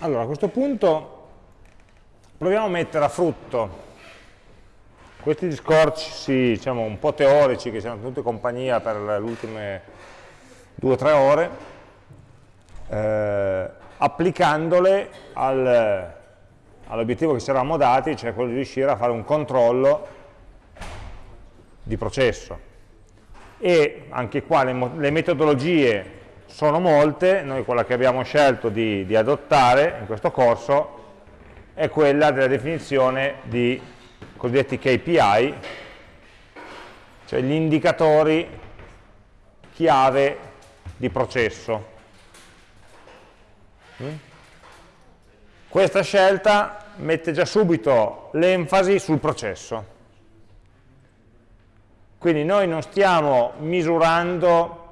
Allora, a questo punto proviamo a mettere a frutto questi discorsi diciamo, un po' teorici che ci hanno tenuto compagnia per le ultime due o tre ore, eh, applicandole al, all'obiettivo che ci eravamo dati, cioè quello di riuscire a fare un controllo di processo. E anche qua le, le metodologie sono molte, noi quella che abbiamo scelto di, di adottare in questo corso è quella della definizione di cosiddetti KPI, cioè gli indicatori chiave di processo. Mm? Questa scelta mette già subito l'enfasi sul processo. Quindi noi non stiamo misurando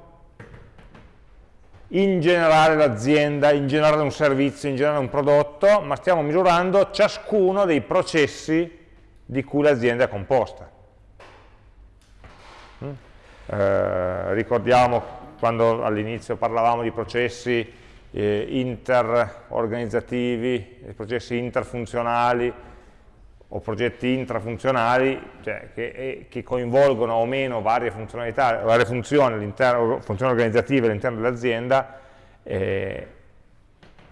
in generale l'azienda, in generale un servizio, in generale un prodotto, ma stiamo misurando ciascuno dei processi di cui l'azienda è composta. Mm? Eh, ricordiamo quando all'inizio parlavamo di processi eh, interorganizzativi, processi interfunzionali o progetti intrafunzionali, cioè che, che, coinvolgono o meno varie funzionalità, varie funzioni, funzioni organizzative all'interno dell'azienda, eh,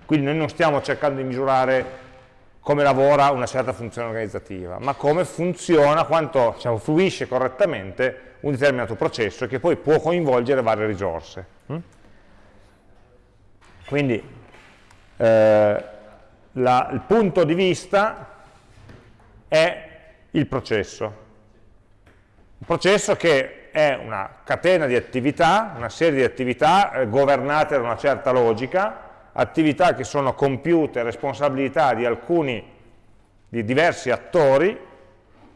quindi noi non stiamo cercando di misurare come lavora una certa funzione organizzativa, ma come funziona, quanto diciamo, fruisce correttamente un determinato processo che poi può coinvolgere varie risorse. Mm? Quindi eh, la, il punto di vista è il processo. Un processo che è una catena di attività, una serie di attività eh, governate da una certa logica, attività che sono compiute, responsabilità di alcuni, di diversi attori,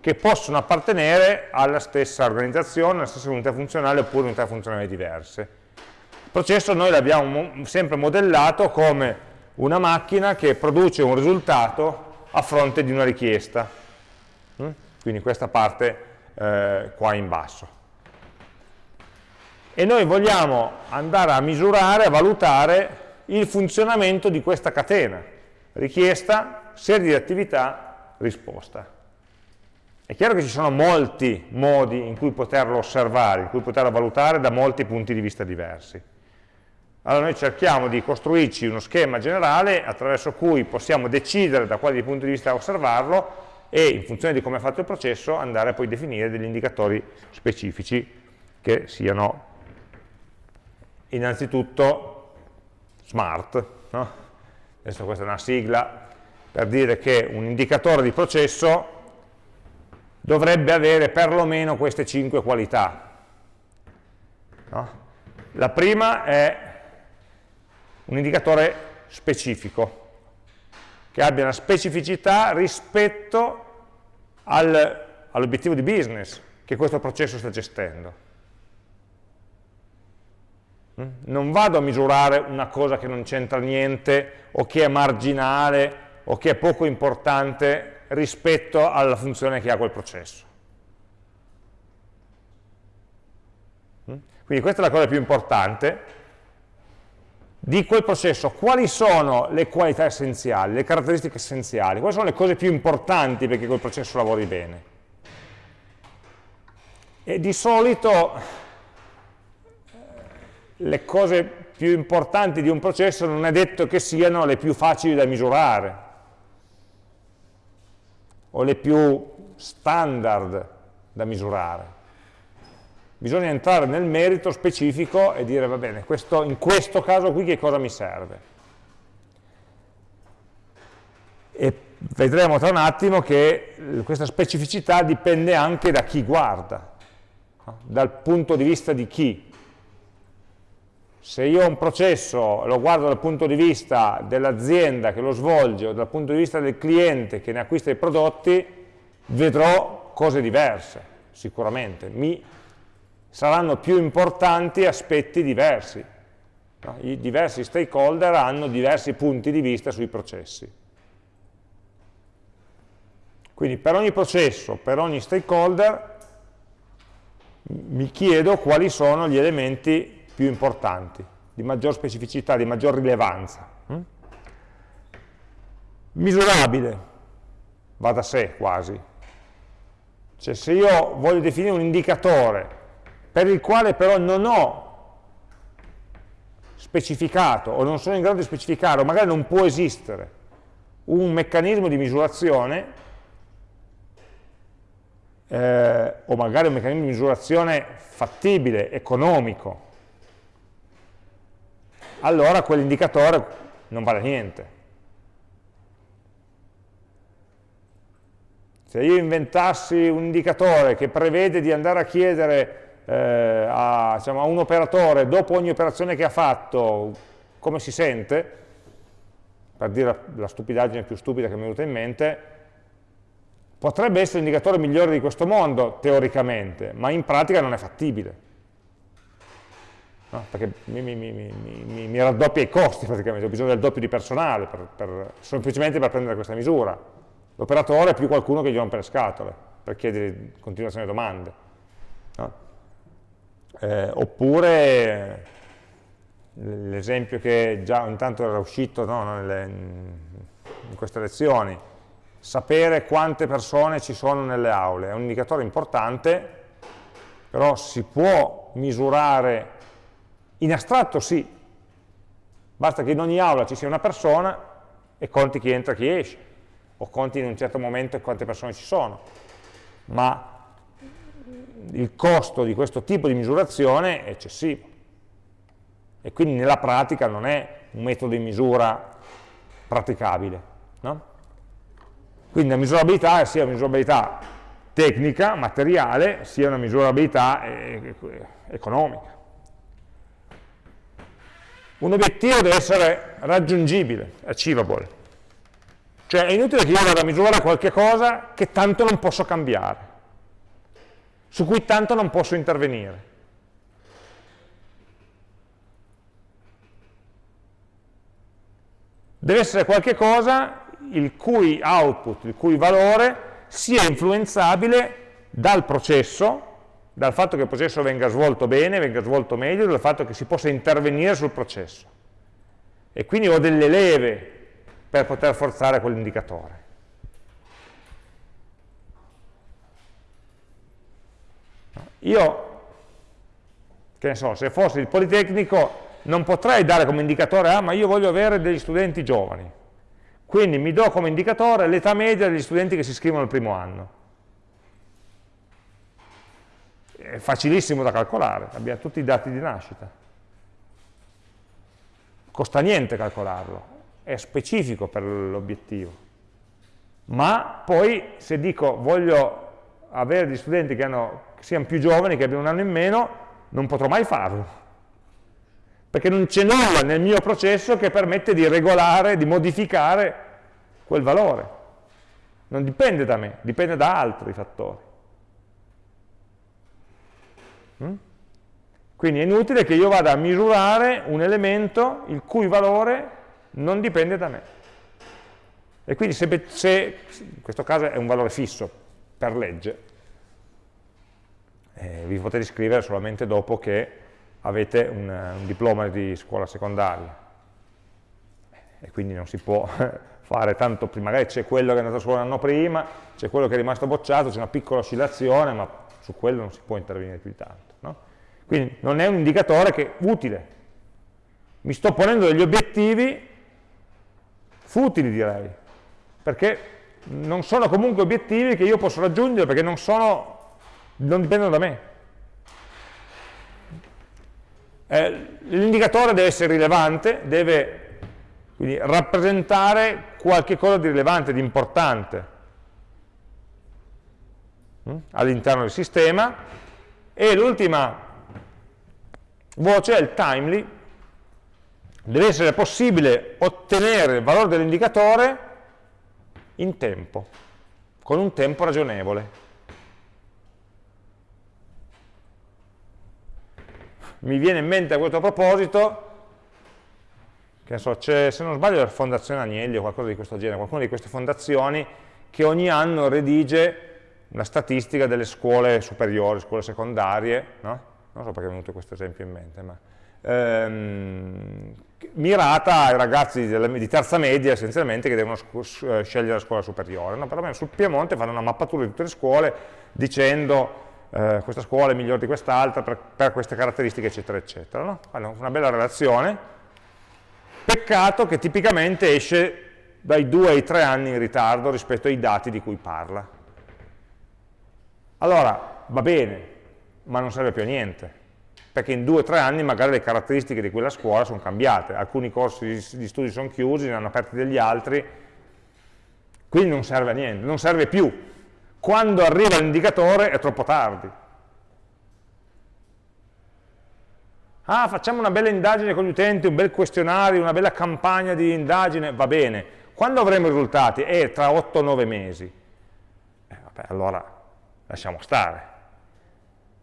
che possono appartenere alla stessa organizzazione, alla stessa unità funzionale oppure unità funzionali diverse. Il processo noi l'abbiamo sempre modellato come una macchina che produce un risultato a fronte di una richiesta. Mm? Quindi questa parte eh, qua in basso. E noi vogliamo andare a misurare, a valutare il funzionamento di questa catena. Richiesta, serie di attività, risposta. È chiaro che ci sono molti modi in cui poterlo osservare, in cui poterlo valutare da molti punti di vista diversi. Allora noi cerchiamo di costruirci uno schema generale attraverso cui possiamo decidere da quali punti di vista osservarlo e in funzione di come è fatto il processo andare a poi definire degli indicatori specifici che siano innanzitutto smart. No? Adesso questa è una sigla per dire che un indicatore di processo dovrebbe avere perlomeno queste cinque qualità. No? La prima è un indicatore specifico, che abbia una specificità rispetto al, all'obiettivo di business che questo processo sta gestendo. Mm? Non vado a misurare una cosa che non c'entra niente o che è marginale o che è poco importante rispetto alla funzione che ha quel processo. Mm? Quindi questa è la cosa più importante di quel processo, quali sono le qualità essenziali, le caratteristiche essenziali, quali sono le cose più importanti perché quel processo lavori bene. E di solito eh, le cose più importanti di un processo non è detto che siano le più facili da misurare, o le più standard da misurare. Bisogna entrare nel merito specifico e dire, va bene, questo, in questo caso qui che cosa mi serve? E vedremo tra un attimo che questa specificità dipende anche da chi guarda, dal punto di vista di chi. Se io ho un processo lo guardo dal punto di vista dell'azienda che lo svolge o dal punto di vista del cliente che ne acquista i prodotti, vedrò cose diverse, sicuramente. Mi saranno più importanti aspetti diversi. I diversi stakeholder hanno diversi punti di vista sui processi. Quindi per ogni processo, per ogni stakeholder, mi chiedo quali sono gli elementi più importanti, di maggior specificità, di maggior rilevanza. Mm? Misurabile, va da sé quasi. Cioè se io voglio definire un indicatore per il quale però non ho specificato o non sono in grado di specificare o magari non può esistere un meccanismo di misurazione eh, o magari un meccanismo di misurazione fattibile, economico, allora quell'indicatore non vale niente. Se io inventassi un indicatore che prevede di andare a chiedere eh, a, diciamo, a, un operatore dopo ogni operazione che ha fatto come si sente, per dire la, la stupidaggine più stupida che mi è venuta in mente, potrebbe essere l'indicatore migliore di questo mondo, teoricamente, ma in pratica non è fattibile. No? Perché mi, mi, mi, mi, raddoppia i costi praticamente, ho bisogno del doppio di personale per, per, semplicemente per prendere questa misura. L'operatore è più qualcuno che gli rompe le scatole per chiedere continuazione domande. Eh, oppure l'esempio che già intanto era uscito no, nelle, in queste lezioni, sapere quante persone ci sono nelle aule, è un indicatore importante, però si può misurare, in astratto sì, basta che in ogni aula ci sia una persona e conti chi entra e chi esce, o conti in un certo momento quante persone ci sono, ma il costo di questo tipo di misurazione è eccessivo e quindi nella pratica non è un metodo di misura praticabile. No? Quindi la misurabilità è sia una misurabilità tecnica, materiale, sia una misurabilità eh, economica. Un obiettivo deve essere raggiungibile, achievable. Cioè è inutile che io vada a misurare qualche cosa che tanto non posso cambiare su cui tanto non posso intervenire. Deve essere qualcosa il cui output, il cui valore sia influenzabile dal processo, dal fatto che il processo venga svolto bene, venga svolto meglio, dal fatto che si possa intervenire sul processo. E quindi ho delle leve per poter forzare quell'indicatore. Io, che ne so, se fossi il Politecnico non potrei dare come indicatore, ah ma io voglio avere degli studenti giovani, quindi mi do come indicatore l'età media degli studenti che si iscrivono al primo anno. È facilissimo da calcolare, abbiamo tutti i dati di nascita. Costa niente calcolarlo, è specifico per l'obiettivo. Ma poi se dico voglio avere degli studenti che hanno che siano più giovani, che abbiano un anno in meno, non potrò mai farlo. Perché non c'è nulla nel mio processo che permette di regolare, di modificare quel valore. Non dipende da me, dipende da altri fattori. Mm? Quindi è inutile che io vada a misurare un elemento il cui valore non dipende da me. E quindi se, se in questo caso è un valore fisso per legge, eh, vi potete iscrivere solamente dopo che avete un, un diploma di scuola secondaria e quindi non si può fare tanto prima, magari c'è quello che è andato a scuola l'anno prima, c'è quello che è rimasto bocciato, c'è una piccola oscillazione, ma su quello non si può intervenire più di tanto. No? Quindi non è un indicatore che è utile. Mi sto ponendo degli obiettivi futili direi, perché non sono comunque obiettivi che io posso raggiungere perché non sono non dipendono da me. Eh, L'indicatore deve essere rilevante, deve quindi, rappresentare qualche cosa di rilevante, di importante hm, all'interno del sistema e l'ultima voce è il timely, deve essere possibile ottenere il valore dell'indicatore in tempo, con un tempo ragionevole. mi viene in mente a questo proposito, che so, se non sbaglio la Fondazione Agnelli o qualcosa di questo genere, qualcuna di queste fondazioni che ogni anno redige una statistica delle scuole superiori, scuole secondarie, no? non so perché è venuto questo esempio in mente, ma ehm, mirata ai ragazzi di terza media essenzialmente che devono eh, scegliere la scuola superiore. No? Perlomeno sul Piemonte fanno una mappatura di tutte le scuole dicendo eh, questa scuola è migliore di quest'altra per, per, queste caratteristiche eccetera eccetera. No? Fanno una bella relazione, peccato che tipicamente esce dai due ai tre anni in ritardo rispetto ai dati di cui parla. Allora, va bene, ma non serve più a niente perché in due o tre anni magari le caratteristiche di quella scuola sono cambiate, alcuni corsi di studi sono chiusi, ne hanno aperti degli altri, quindi non serve a niente, non serve più. Quando arriva l'indicatore è troppo tardi. Ah, facciamo una bella indagine con gli utenti, un bel questionario, una bella campagna di indagine, va bene. Quando avremo i risultati? Eh, tra 8-9 mesi. Eh, vabbè, allora lasciamo stare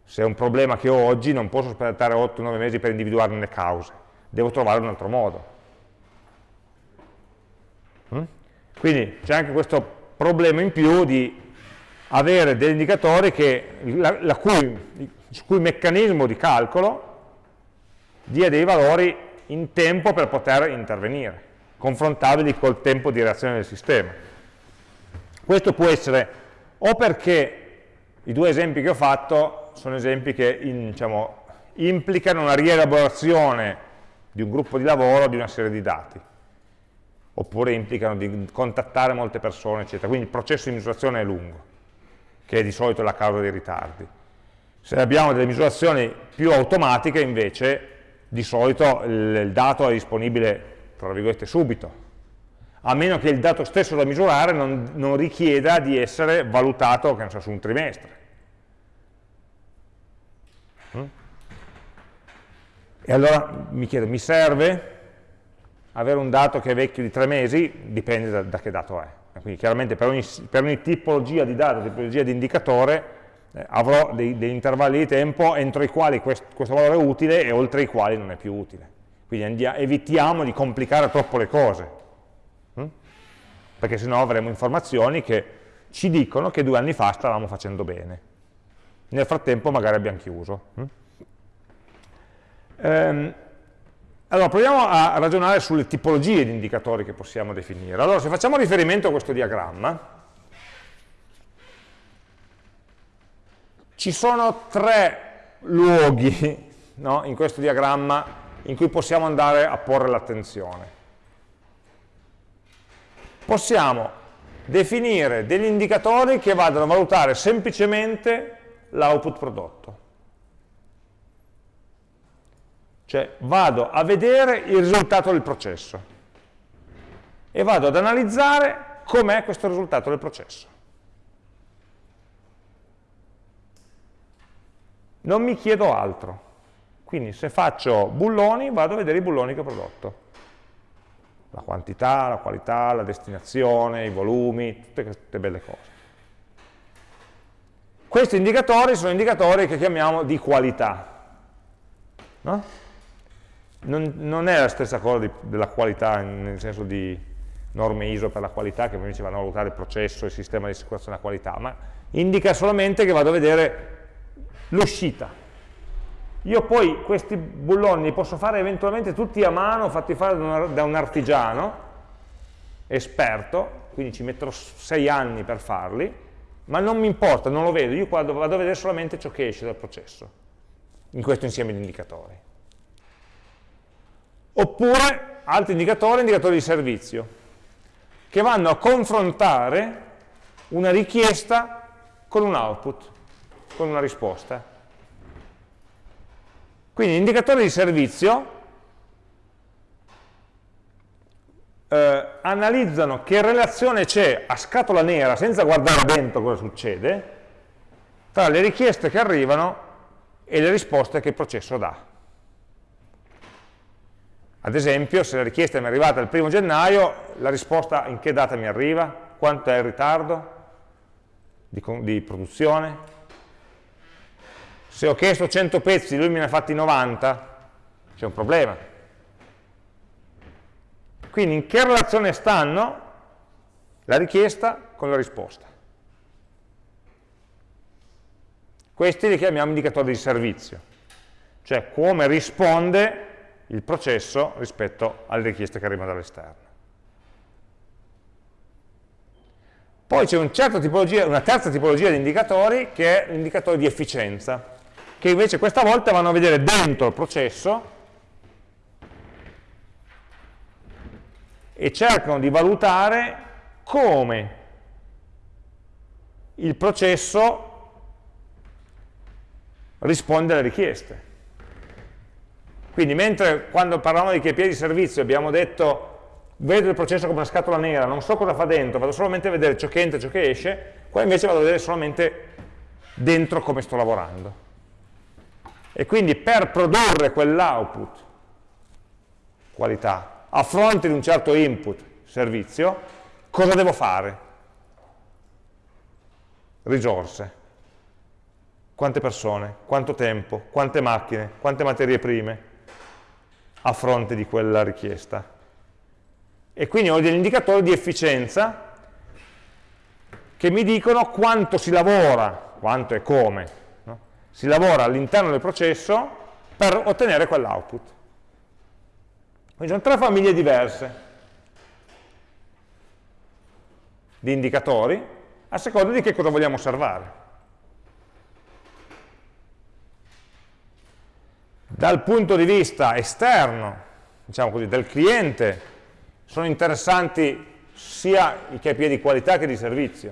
se è un problema che ho oggi non posso aspettare 8-9 mesi per individuarne le cause, devo trovare un altro modo. Mm? Quindi c'è anche questo problema in più di avere degli indicatori che, la, la cui, il cui meccanismo di calcolo dia dei valori in tempo per poter intervenire, confrontabili col tempo di reazione del sistema. Questo può essere o perché i due esempi che ho fatto sono esempi che in, diciamo, implicano una rielaborazione di un gruppo di lavoro di una serie di dati, oppure implicano di contattare molte persone, eccetera. Quindi il processo di misurazione è lungo, che è di solito la causa dei ritardi. Se abbiamo delle misurazioni più automatiche, invece, di solito il dato è disponibile, tra virgolette, subito, a meno che il dato stesso da misurare non, non richieda di essere valutato, che non so, su un trimestre. E allora mi chiedo, mi serve avere un dato che è vecchio di tre mesi? Dipende da, da che dato è. Quindi chiaramente per ogni, per ogni, tipologia di dato, tipologia di indicatore, eh, avrò dei, degli intervalli di tempo entro i quali quest, questo valore è utile e oltre i quali non è più utile. Quindi andiamo, evitiamo di complicare troppo le cose, hm? perché sennò avremo informazioni che ci dicono che due anni fa stavamo facendo bene. Nel frattempo magari abbiamo chiuso. Hm? Ehm, allora, proviamo a ragionare sulle tipologie di indicatori che possiamo definire. Allora, se facciamo riferimento a questo diagramma, ci sono tre luoghi no, in questo diagramma in cui possiamo andare a porre l'attenzione. Possiamo definire degli indicatori che vadano a valutare semplicemente l'output prodotto. Cioè vado a vedere il risultato del processo e vado ad analizzare com'è questo risultato del processo. Non mi chiedo altro. Quindi se faccio bulloni, vado a vedere i bulloni che ho prodotto. La quantità, la qualità, la destinazione, i volumi, tutte queste belle cose. Questi indicatori sono indicatori che chiamiamo di qualità. No? Non, non è la stessa cosa di, della qualità, nel senso di norme ISO per la qualità, che invece vanno a valutare il processo, il sistema di assicurazione della qualità, ma indica solamente che vado a vedere l'uscita. Io poi questi bulloni li posso fare eventualmente tutti a mano, fatti fare da un artigiano, esperto, quindi ci metterò sei anni per farli, ma non mi importa, non lo vedo, io vado a vedere solamente ciò che esce dal processo, in questo insieme di indicatori. Oppure altri indicatori, indicatori di servizio, che vanno a confrontare una richiesta con un output, con una risposta. Quindi indicatori di servizio eh, analizzano che relazione c'è a scatola nera, senza guardare dentro cosa succede, tra le richieste che arrivano e le risposte che il processo dà. Ad esempio, se la richiesta mi è arrivata il primo gennaio, la risposta in che data mi arriva? Quanto è il ritardo di, di produzione? Se ho chiesto 100 pezzi, lui me ne ha fatti 90, c'è un problema. Quindi in che relazione stanno la richiesta con la risposta? Questi li chiamiamo indicatori di servizio, cioè come risponde il processo rispetto alle richieste che arrivano dall'esterno. Poi c'è un una terza tipologia di indicatori che è l'indicatore di efficienza, che invece questa volta vanno a vedere dentro il processo e cercano di valutare come il processo risponde alle richieste. Quindi mentre quando parlavamo di KPI di servizio abbiamo detto vedo il processo come una scatola nera, non so cosa fa dentro, vado solamente a vedere ciò che entra e ciò che esce, qua invece vado a vedere solamente dentro come sto lavorando. E quindi per produrre quell'output, qualità, a fronte di un certo input, servizio, cosa devo fare? Risorse. Quante persone, quanto tempo, quante macchine, quante materie prime a fronte di quella richiesta. E quindi ho degli indicatori di efficienza che mi dicono quanto si lavora, quanto e come, no? si lavora all'interno del processo per ottenere quell'output. Quindi sono tre famiglie diverse di indicatori a seconda di che cosa vogliamo osservare. Dal punto di vista esterno, diciamo così, del cliente, sono interessanti sia i KPI di qualità che di servizio,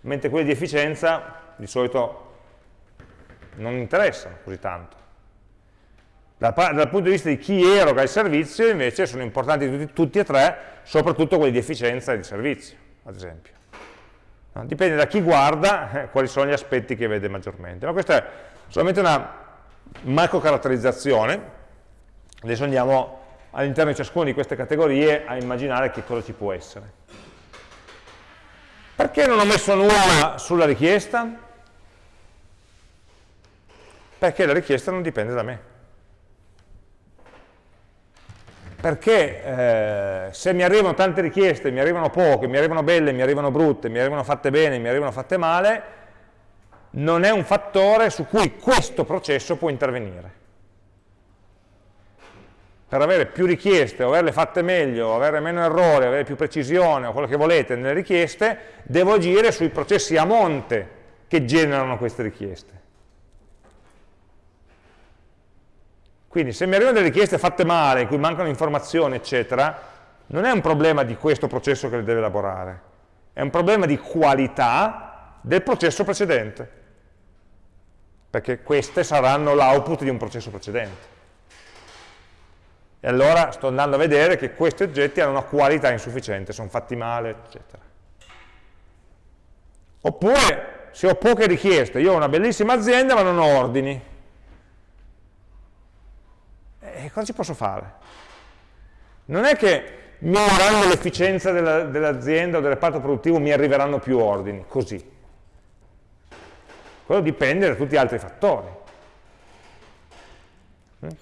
mentre quelli di efficienza di solito non interessano così tanto. Dal, dal punto di vista di chi eroga il servizio, invece, sono importanti tutti, tutti e tre, soprattutto quelli di efficienza e di servizio, ad esempio. Dipende da chi guarda eh, quali sono gli aspetti che vede maggiormente. Ma questa è solamente una macro caratterizzazione, adesso andiamo all'interno di ciascuna di queste categorie a immaginare che cosa ci può essere. Perché non ho messo nulla sulla richiesta? Perché la richiesta non dipende da me. Perché eh, se mi arrivano tante richieste, mi arrivano poche, mi arrivano belle, mi arrivano brutte, mi arrivano fatte bene, mi arrivano fatte male, non è un fattore su cui questo processo può intervenire. Per avere più richieste, o averle fatte meglio, avere meno errori, avere più precisione, o quello che volete nelle richieste, devo agire sui processi a monte che generano queste richieste. Quindi se mi arrivano delle richieste fatte male, in cui mancano informazioni, eccetera, non è un problema di questo processo che le deve elaborare, è un problema di qualità del processo precedente perché queste saranno l'output di un processo precedente. E allora sto andando a vedere che questi oggetti hanno una qualità insufficiente, sono fatti male, eccetera. Oppure, se ho poche richieste, io ho una bellissima azienda ma non ho ordini. E cosa ci posso fare? Non è che migliorando l'efficienza dell'azienda dell o del reparto produttivo mi arriveranno più ordini, così quello dipende da tutti gli altri fattori.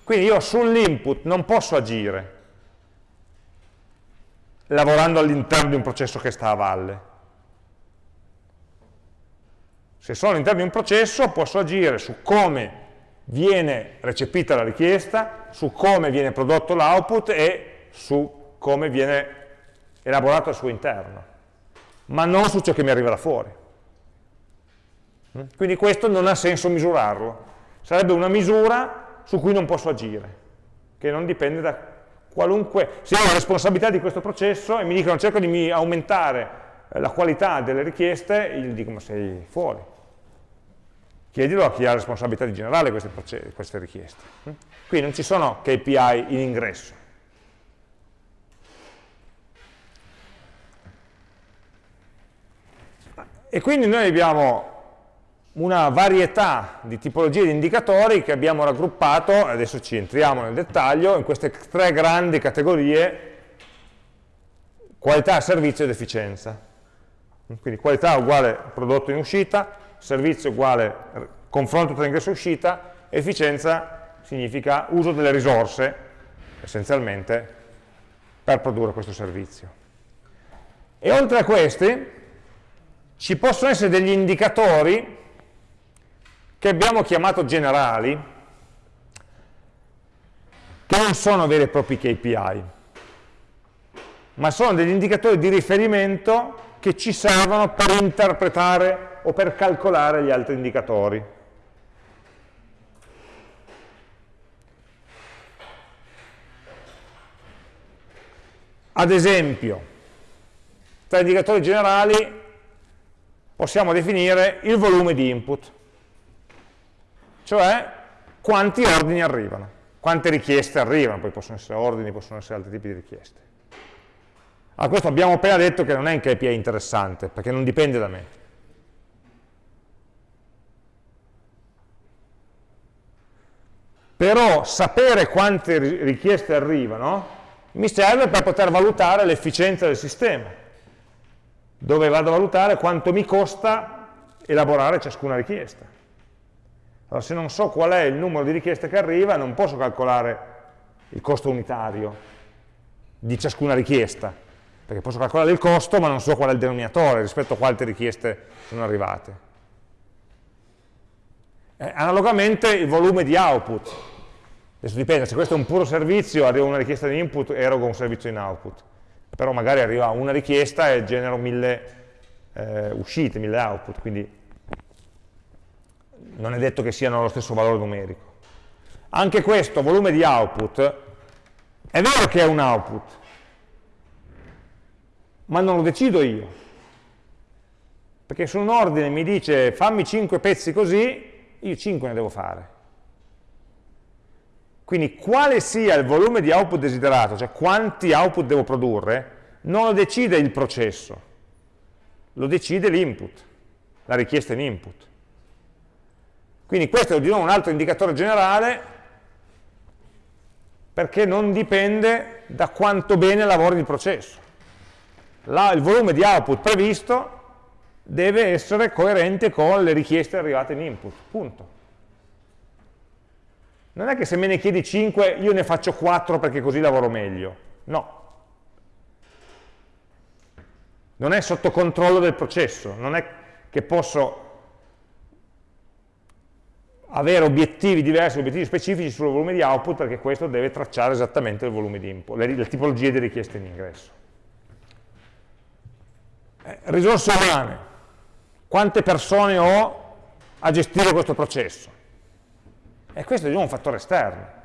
Quindi io sull'input non posso agire lavorando all'interno di un processo che sta a valle. Se sono all'interno di un processo posso agire su come viene recepita la richiesta, su come viene prodotto l'output e su come viene elaborato al suo interno, ma non su ciò che mi arriva da fuori. Quindi questo non ha senso misurarlo. Sarebbe una misura su cui non posso agire, che non dipende da qualunque... Se ho la responsabilità di questo processo e mi dicono cerco di aumentare eh, la qualità delle richieste, io gli dico ma sei fuori. Chiedilo a chi ha la responsabilità di generare queste, queste richieste. Qui non ci sono KPI in ingresso. E quindi noi abbiamo una varietà di tipologie di indicatori che abbiamo raggruppato, adesso ci entriamo nel dettaglio, in queste tre grandi categorie qualità, servizio ed efficienza. Quindi qualità uguale prodotto in uscita, servizio uguale confronto tra ingresso e uscita, efficienza significa uso delle risorse, essenzialmente, per produrre questo servizio. E oltre a questi ci possono essere degli indicatori che abbiamo chiamato generali, che non sono veri e propri KPI, ma sono degli indicatori di riferimento che ci servono per interpretare o per calcolare gli altri indicatori. Ad esempio, tra indicatori generali possiamo definire il volume di input, cioè quanti ordini arrivano, quante richieste arrivano, poi possono essere ordini, possono essere altri tipi di richieste. A questo abbiamo appena detto che non è un KPI interessante, perché non dipende da me. Però sapere quante richieste arrivano mi serve per poter valutare l'efficienza del sistema, dove vado a valutare quanto mi costa elaborare ciascuna richiesta. Allora, se non so qual è il numero di richieste che arriva, non posso calcolare il costo unitario di ciascuna richiesta, perché posso calcolare il costo, ma non so qual è il denominatore rispetto a quante richieste sono arrivate. Eh, analogamente il volume di output, Adesso dipende, se questo è un puro servizio, arriva una richiesta di input, erogo un servizio in output. Però magari arriva una richiesta e genero mille eh, uscite, mille output, quindi non è detto che siano lo stesso valore numerico. Anche questo, volume di output, è vero che è un output, ma non lo decido io. Perché se un ordine mi dice fammi 5 pezzi così, io 5 ne devo fare. Quindi quale sia il volume di output desiderato, cioè quanti output devo produrre, non lo decide il processo, lo decide l'input, la richiesta in input. Quindi questo è di nuovo un altro indicatore generale perché non dipende da quanto bene lavori il processo. La, il volume di output previsto deve essere coerente con le richieste arrivate in input, punto. Non è che se me ne chiedi 5 io ne faccio 4 perché così lavoro meglio. No. Non è sotto controllo del processo, non è che posso avere obiettivi diversi, obiettivi specifici sul volume di output perché questo deve tracciare esattamente il volume di input, le, le tipologie di richieste in ingresso. Eh, risorse umane. Quante persone ho a gestire questo processo? E questo è un fattore esterno.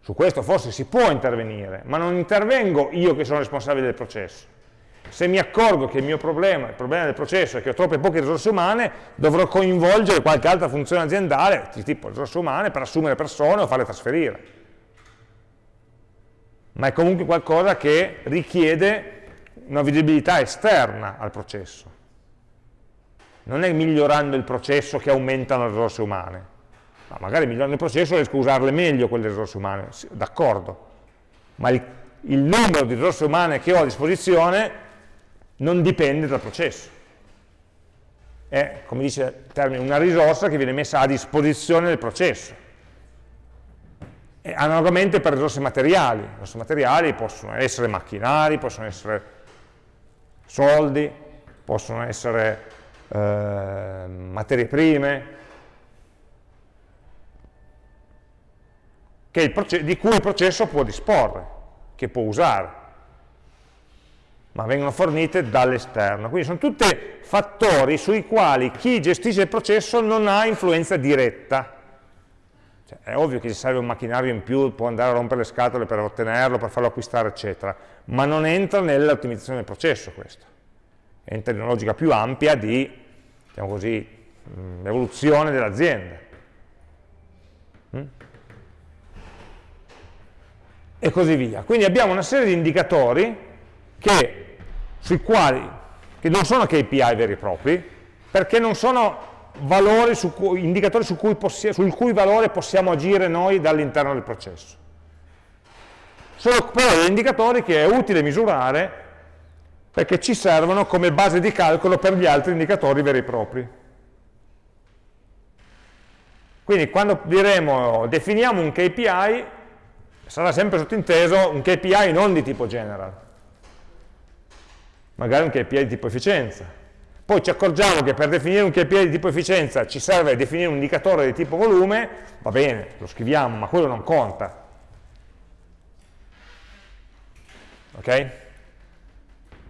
Su questo forse si può intervenire, ma non intervengo io che sono responsabile del processo. Se mi accorgo che il mio problema, il problema del processo è che ho troppe poche risorse umane, dovrò coinvolgere qualche altra funzione aziendale, tipo risorse umane, per assumere persone o farle trasferire. Ma è comunque qualcosa che richiede una visibilità esterna al processo. Non è migliorando il processo che aumentano le risorse umane, ma magari migliorando il processo riesco a usarle meglio quelle risorse umane, d'accordo, ma il, il numero di risorse umane che ho a disposizione non dipende dal processo. È, come dice il termine, una risorsa che viene messa a disposizione del processo. E analogamente per risorse materiali. Risorse materiali possono essere macchinari, possono essere soldi, possono essere eh, materie prime, di cui il processo può disporre, che può usare, ma vengono fornite dall'esterno. Quindi sono tutti fattori sui quali chi gestisce il processo non ha influenza diretta. Cioè, è ovvio che se serve un macchinario in più, può andare a rompere le scatole per ottenerlo, per farlo acquistare, eccetera, ma non entra nell'ottimizzazione del processo questo. Entra in una logica più ampia di diciamo così, mm, evoluzione dell'azienda. Mm? E così via. Quindi abbiamo una serie di indicatori che, sui quali, che non sono KPI veri e propri, perché non sono su cui, indicatori su cui sul cui valore possiamo agire noi dall'interno del processo. Sono però degli indicatori che è utile misurare perché ci servono come base di calcolo per gli altri indicatori veri e propri. Quindi quando diremo definiamo un KPI, sarà sempre sottinteso un KPI non di tipo general, magari un KPI di tipo efficienza, Poi ci accorgiamo che per definire un KPI di tipo efficienza ci serve definire un indicatore di tipo volume, va bene, lo scriviamo, ma quello non conta. Ok?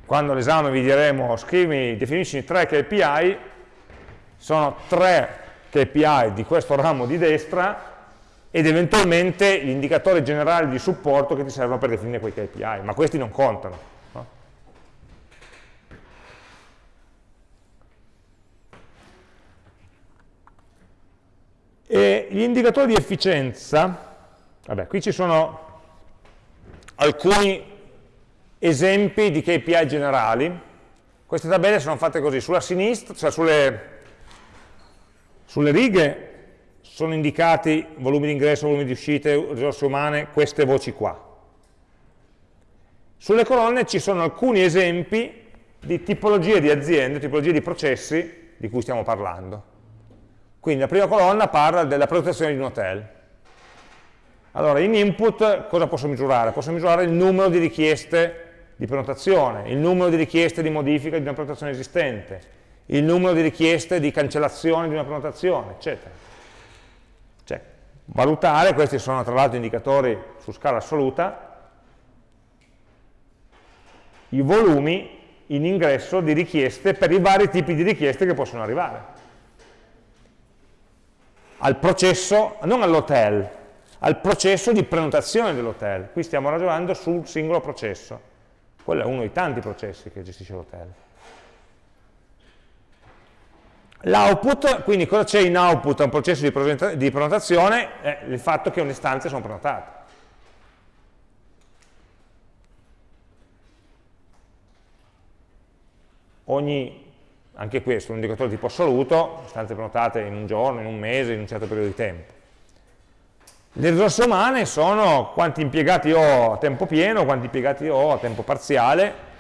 Quando all'esame vi diremo scrivi, definisci tre KPI, sono tre KPI di questo ramo di destra ed eventualmente gli indicatori generali di supporto che ti servono per definire quei KPI, ma questi non contano. No? E gli indicatori di efficienza, vabbè, qui ci sono alcuni esempi di KPI generali, queste tabelle sono fatte così, sulla sinistra, cioè sulle, sulle righe sono indicati volumi di ingresso, volumi di uscite, risorse umane, queste voci qua. Sulle colonne ci sono alcuni esempi di tipologie di aziende, tipologie di processi di cui stiamo parlando. Quindi la prima colonna parla della prenotazione di un hotel. Allora, in input cosa posso misurare? Posso misurare il numero di richieste di prenotazione, il numero di richieste di modifica di una prenotazione esistente, il numero di richieste di cancellazione di una prenotazione, eccetera valutare, questi sono tra l'altro indicatori su scala assoluta, i volumi in ingresso di richieste per i vari tipi di richieste che possono arrivare. Al processo, non all'hotel, al processo di prenotazione dell'hotel. Qui stiamo ragionando sul singolo processo. Quello è uno dei tanti processi che gestisce l'hotel. L'output, quindi cosa c'è in output a un processo di, prenotazione? È il fatto che le stanze sono prenotate. Ogni, anche questo, un indicatore tipo assoluto, stanze prenotate in un giorno, in un mese, in un certo periodo di tempo. Le risorse umane sono quanti impiegati ho a tempo pieno, quanti impiegati ho a tempo parziale,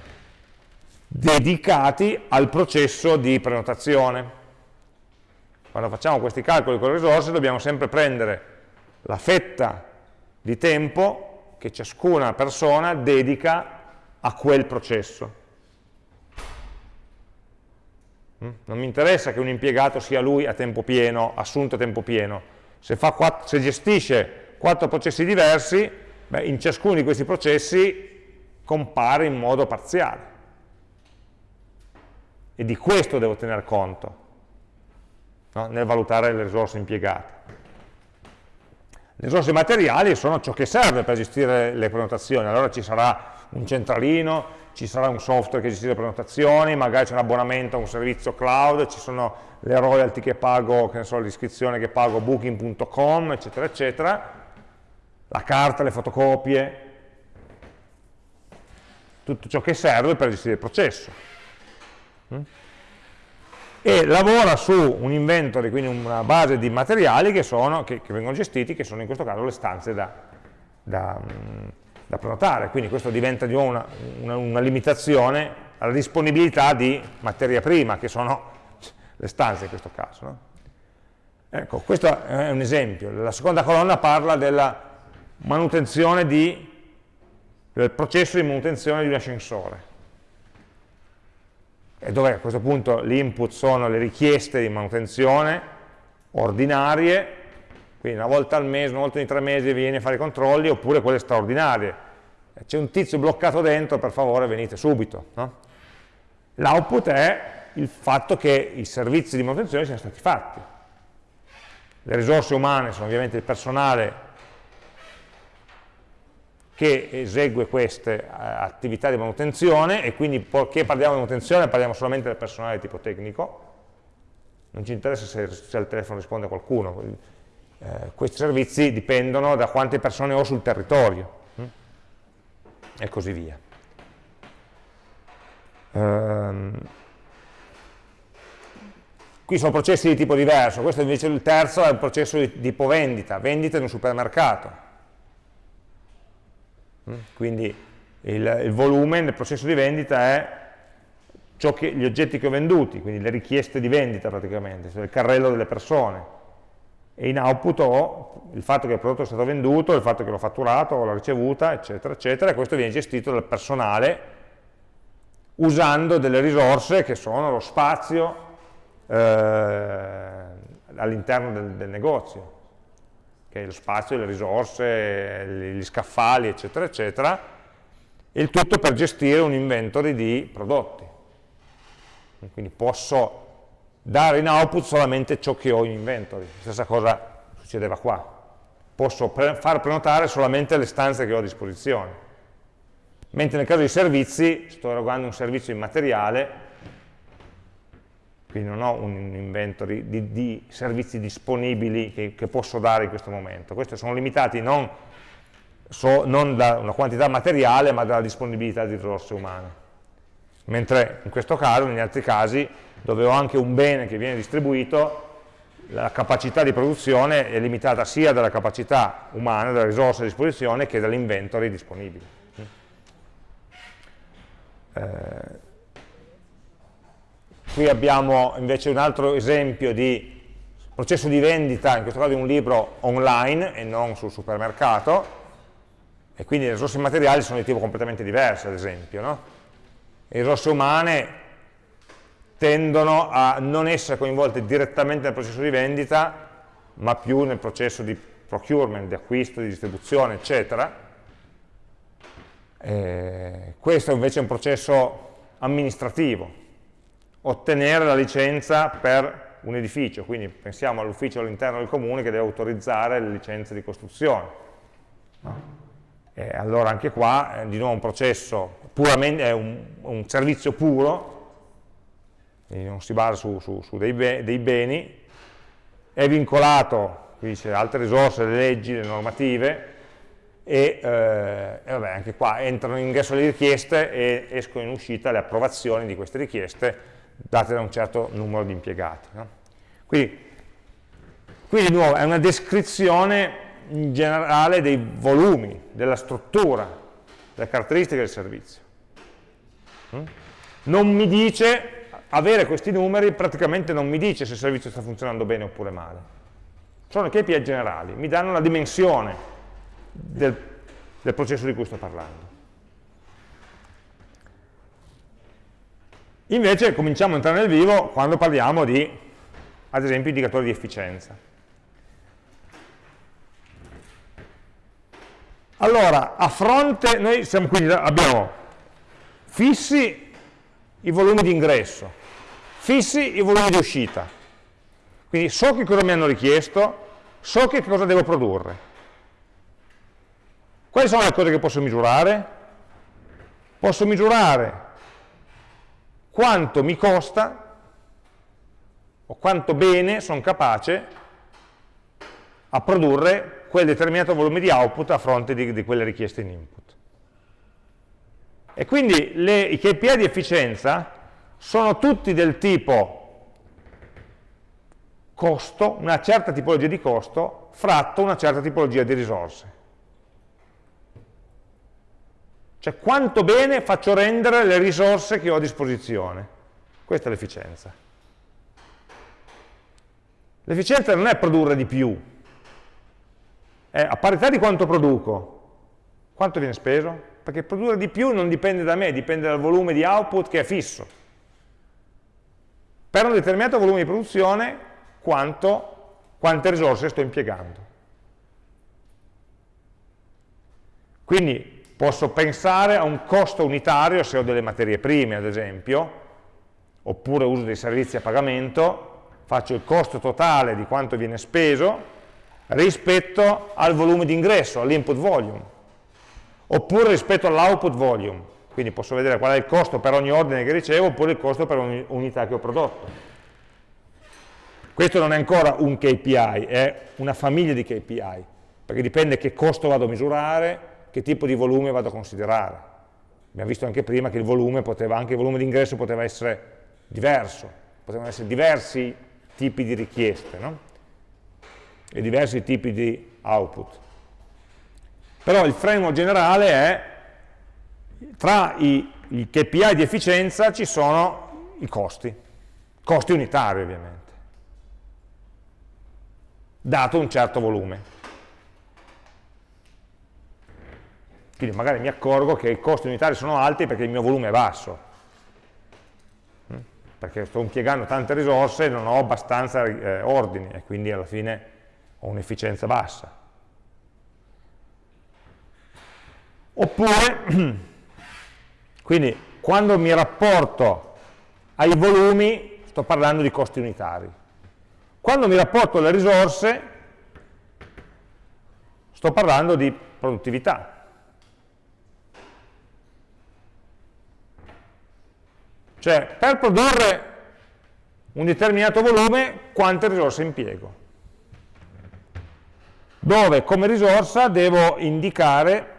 dedicati al processo di prenotazione. Quando facciamo questi calcoli con le risorse dobbiamo sempre prendere la fetta di tempo che ciascuna persona dedica a quel processo. Mm? Non mi interessa che un impiegato sia lui a tempo pieno, assunto a tempo pieno. Se, quattro, se gestisce quattro processi diversi, beh, in ciascuno di questi processi compare in modo parziale. E di questo devo tener conto no? nel valutare le risorse impiegate. Le risorse materiali sono ciò che serve per gestire le prenotazioni, allora ci sarà un centralino, ci sarà un software che gestisce le prenotazioni, magari c'è un abbonamento a un servizio cloud, ci sono le royalty che pago, che ne so, l'iscrizione che pago booking.com, eccetera, eccetera, la carta, le fotocopie, tutto ciò che serve per gestire il processo. Mm? e lavora su un inventory, quindi una base di materiali che, sono, che, che vengono gestiti, che sono in questo caso le stanze da, da, da prenotare, quindi questo diventa di nuovo una, una, una, limitazione alla disponibilità di materia prima, che sono le stanze in questo caso. No? Ecco, questo è un esempio. La seconda colonna parla della manutenzione di, del processo di manutenzione di un ascensore dove a questo punto l'input sono le richieste di manutenzione ordinarie, quindi una volta al mese, una volta ogni tre mesi vieni a fare i controlli, oppure quelle straordinarie. C'è un tizio bloccato dentro, per favore venite subito. No? L'output è il fatto che i servizi di manutenzione siano stati fatti. Le risorse umane sono ovviamente il personale che esegue queste eh, attività di manutenzione e quindi perché parliamo di manutenzione parliamo solamente del personale tipo tecnico, non ci interessa se, se al telefono risponde qualcuno, eh, questi servizi dipendono da quante persone ho sul territorio hm? e così via. Um, qui sono processi di tipo diverso, questo invece il terzo è un processo di tipo vendita, vendita in un supermercato Mm? Quindi il, il, volume nel processo di vendita è che, gli oggetti che ho venduti, quindi le richieste di vendita praticamente, cioè il carrello delle persone. E in output ho il fatto che il prodotto è stato venduto, il fatto che l'ho fatturato, l'ho ricevuta, eccetera, eccetera, e questo viene gestito dal personale usando delle risorse che sono lo spazio eh, all'interno del, del, negozio, che è lo spazio, le risorse, gli scaffali, eccetera, eccetera, il tutto per gestire un inventory di prodotti. Quindi posso dare in output solamente ciò che ho in inventory. Stessa cosa succedeva qua. Posso pre far prenotare solamente le stanze che ho a disposizione. Mentre nel caso dei servizi sto erogando un servizio immateriale, quindi non ho un inventory di, di servizi disponibili che, che, posso dare in questo momento. Questi sono limitati non, so, non da una quantità materiale, ma dalla disponibilità di risorse umane. Mentre in questo caso, negli altri casi, dove ho anche un bene che viene distribuito, la capacità di produzione è limitata sia dalla capacità umana, dalla risorsa a disposizione, che dall'inventory disponibile. Eh, qui abbiamo invece un altro esempio di processo di vendita, in questo caso di un libro online e non sul supermercato, e quindi le risorse materiali sono di tipo completamente diverso, ad esempio. No? Le risorse umane tendono a non essere coinvolte direttamente nel processo di vendita, ma più nel processo di procurement, di acquisto, di distribuzione, eccetera. Eh, questo invece è un processo amministrativo, ottenere la licenza per un edificio, quindi pensiamo all'ufficio all'interno del comune che deve autorizzare le licenze di costruzione. E allora anche qua è di nuovo un processo puramente, è un, un servizio puro, non si basa su, su, su dei, be dei, beni, è vincolato, qui dice altre risorse, le leggi, le normative, e, eh, e vabbè, anche qua entrano in ingresso le richieste e escono in uscita le approvazioni di queste richieste date da un certo numero di impiegati. No? Quindi, qui di nuovo è una descrizione in generale dei volumi, della struttura, delle caratteristiche del servizio. Mm? Non mi dice avere questi numeri praticamente non mi dice se il servizio sta funzionando bene oppure male. Sono KPI generali, mi danno la dimensione del, del processo di cui sto parlando. Invece cominciamo a entrare nel vivo quando parliamo di, ad esempio, indicatori di efficienza. Allora, a fronte, noi siamo quindi, abbiamo fissi i volumi di ingresso, fissi i volumi di uscita. Quindi so che cosa mi hanno richiesto, so che cosa devo produrre. Quali sono le cose che posso misurare? Posso misurare quanto mi costa o quanto bene sono capace a produrre quel determinato volume di output a fronte di, di quelle richieste in input. E quindi le, i KPI di efficienza sono tutti del tipo costo, una certa tipologia di costo, fratto una certa tipologia di risorse. Cioè quanto bene faccio rendere le risorse che ho a disposizione. Questa è l'efficienza. L'efficienza non è produrre di più, è a parità di quanto produco, quanto viene speso? Perché produrre di più non dipende da me, dipende dal volume di output che è fisso per un determinato volume di produzione quanto, quante risorse sto impiegando. Quindi posso pensare a un costo unitario se ho delle materie prime, ad esempio, oppure uso dei servizi a pagamento, faccio il costo totale di quanto viene speso rispetto al volume di ingresso, all'input volume, oppure rispetto all'output volume. Quindi posso vedere qual è il costo per ogni ordine che ricevo oppure il costo per ogni unità che ho prodotto. Questo non è ancora un KPI, è una famiglia di KPI, perché dipende che costo vado a misurare, che tipo di volume vado a considerare. Abbiamo visto anche prima che il volume poteva, anche il volume di poteva essere diverso, potevano essere diversi tipi di richieste, no? E diversi tipi di output. Però il framework generale è tra i, i KPI di efficienza ci sono i costi, costi unitari ovviamente, dato un certo volume. Quindi magari mi accorgo che i costi unitari sono alti perché il mio volume è basso, perché sto impiegando tante risorse e non ho abbastanza eh, ordini e quindi alla fine ho un'efficienza bassa. Oppure, quindi quando mi rapporto ai volumi sto parlando di costi unitari. Quando mi rapporto alle risorse sto parlando di produttività. Cioè, per produrre un determinato volume, quante risorse impiego? Dove come risorsa devo indicare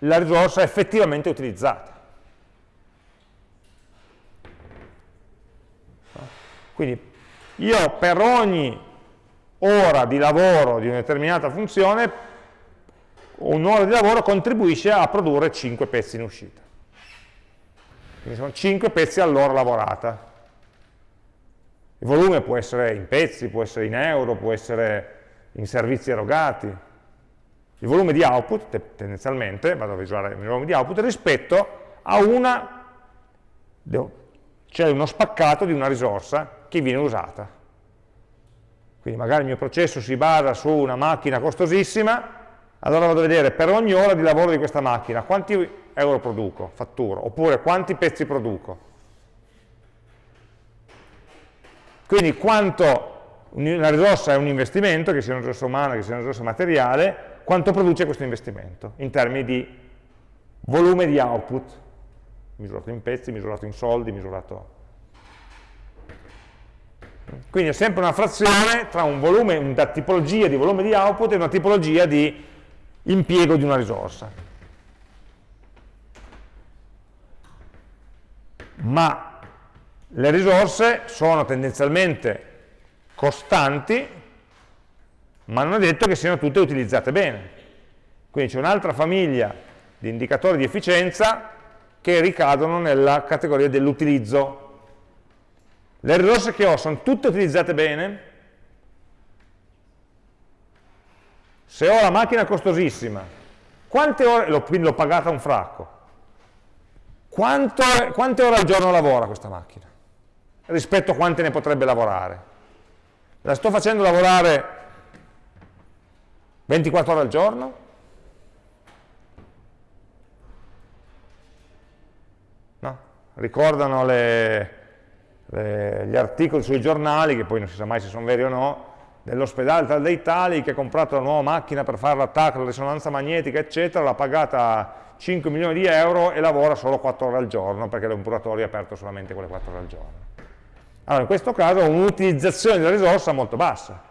la risorsa effettivamente utilizzata. Quindi io per ogni ora di lavoro di una determinata funzione, un'ora di lavoro contribuisce a produrre 5 pezzi in uscita. Quindi sono 5 pezzi all'ora lavorata. Il volume può essere in pezzi, può essere in euro, può essere in servizi erogati. Il volume di output, tendenzialmente, vado a misurare il volume di output, rispetto a una, c'è uno spaccato di una risorsa che viene usata. Quindi magari il mio processo si basa su una macchina costosissima, allora vado a vedere per ogni ora di lavoro di questa macchina quanti euro produco, fatturo, oppure quanti pezzi produco. Quindi quanto una risorsa è un investimento, che sia una risorsa umana, che sia una risorsa materiale, quanto produce questo investimento? In termini di volume di output, misurato in pezzi, misurato in soldi, misurato... Quindi è sempre una frazione tra un volume, una tipologia di volume di output e una tipologia di impiego di una risorsa. Ma le risorse sono tendenzialmente costanti, ma non è detto che siano tutte utilizzate bene. Quindi c'è un'altra famiglia di indicatori di efficienza che ricadono nella categoria dell'utilizzo. Le risorse che ho sono tutte utilizzate bene? Se ho la macchina costosissima, quante ore, quindi l'ho pagata un fracco, quanto, quante ore al giorno lavora questa macchina? Rispetto a quante ne potrebbe lavorare? La sto facendo lavorare 24 ore al giorno? No? Ricordano le, le, gli articoli sui giornali, che poi non si sa mai se sono veri o no, dell'ospedale tal dei tali che ha comprato la nuova macchina per fare l'attacco, la risonanza magnetica, eccetera, l'ha pagata 5 milioni di euro e lavora solo 4 ore al giorno perché l'ompuratorio è aperto solamente quelle 4 ore al giorno. Allora, in questo caso ho un'utilizzazione della risorsa molto bassa.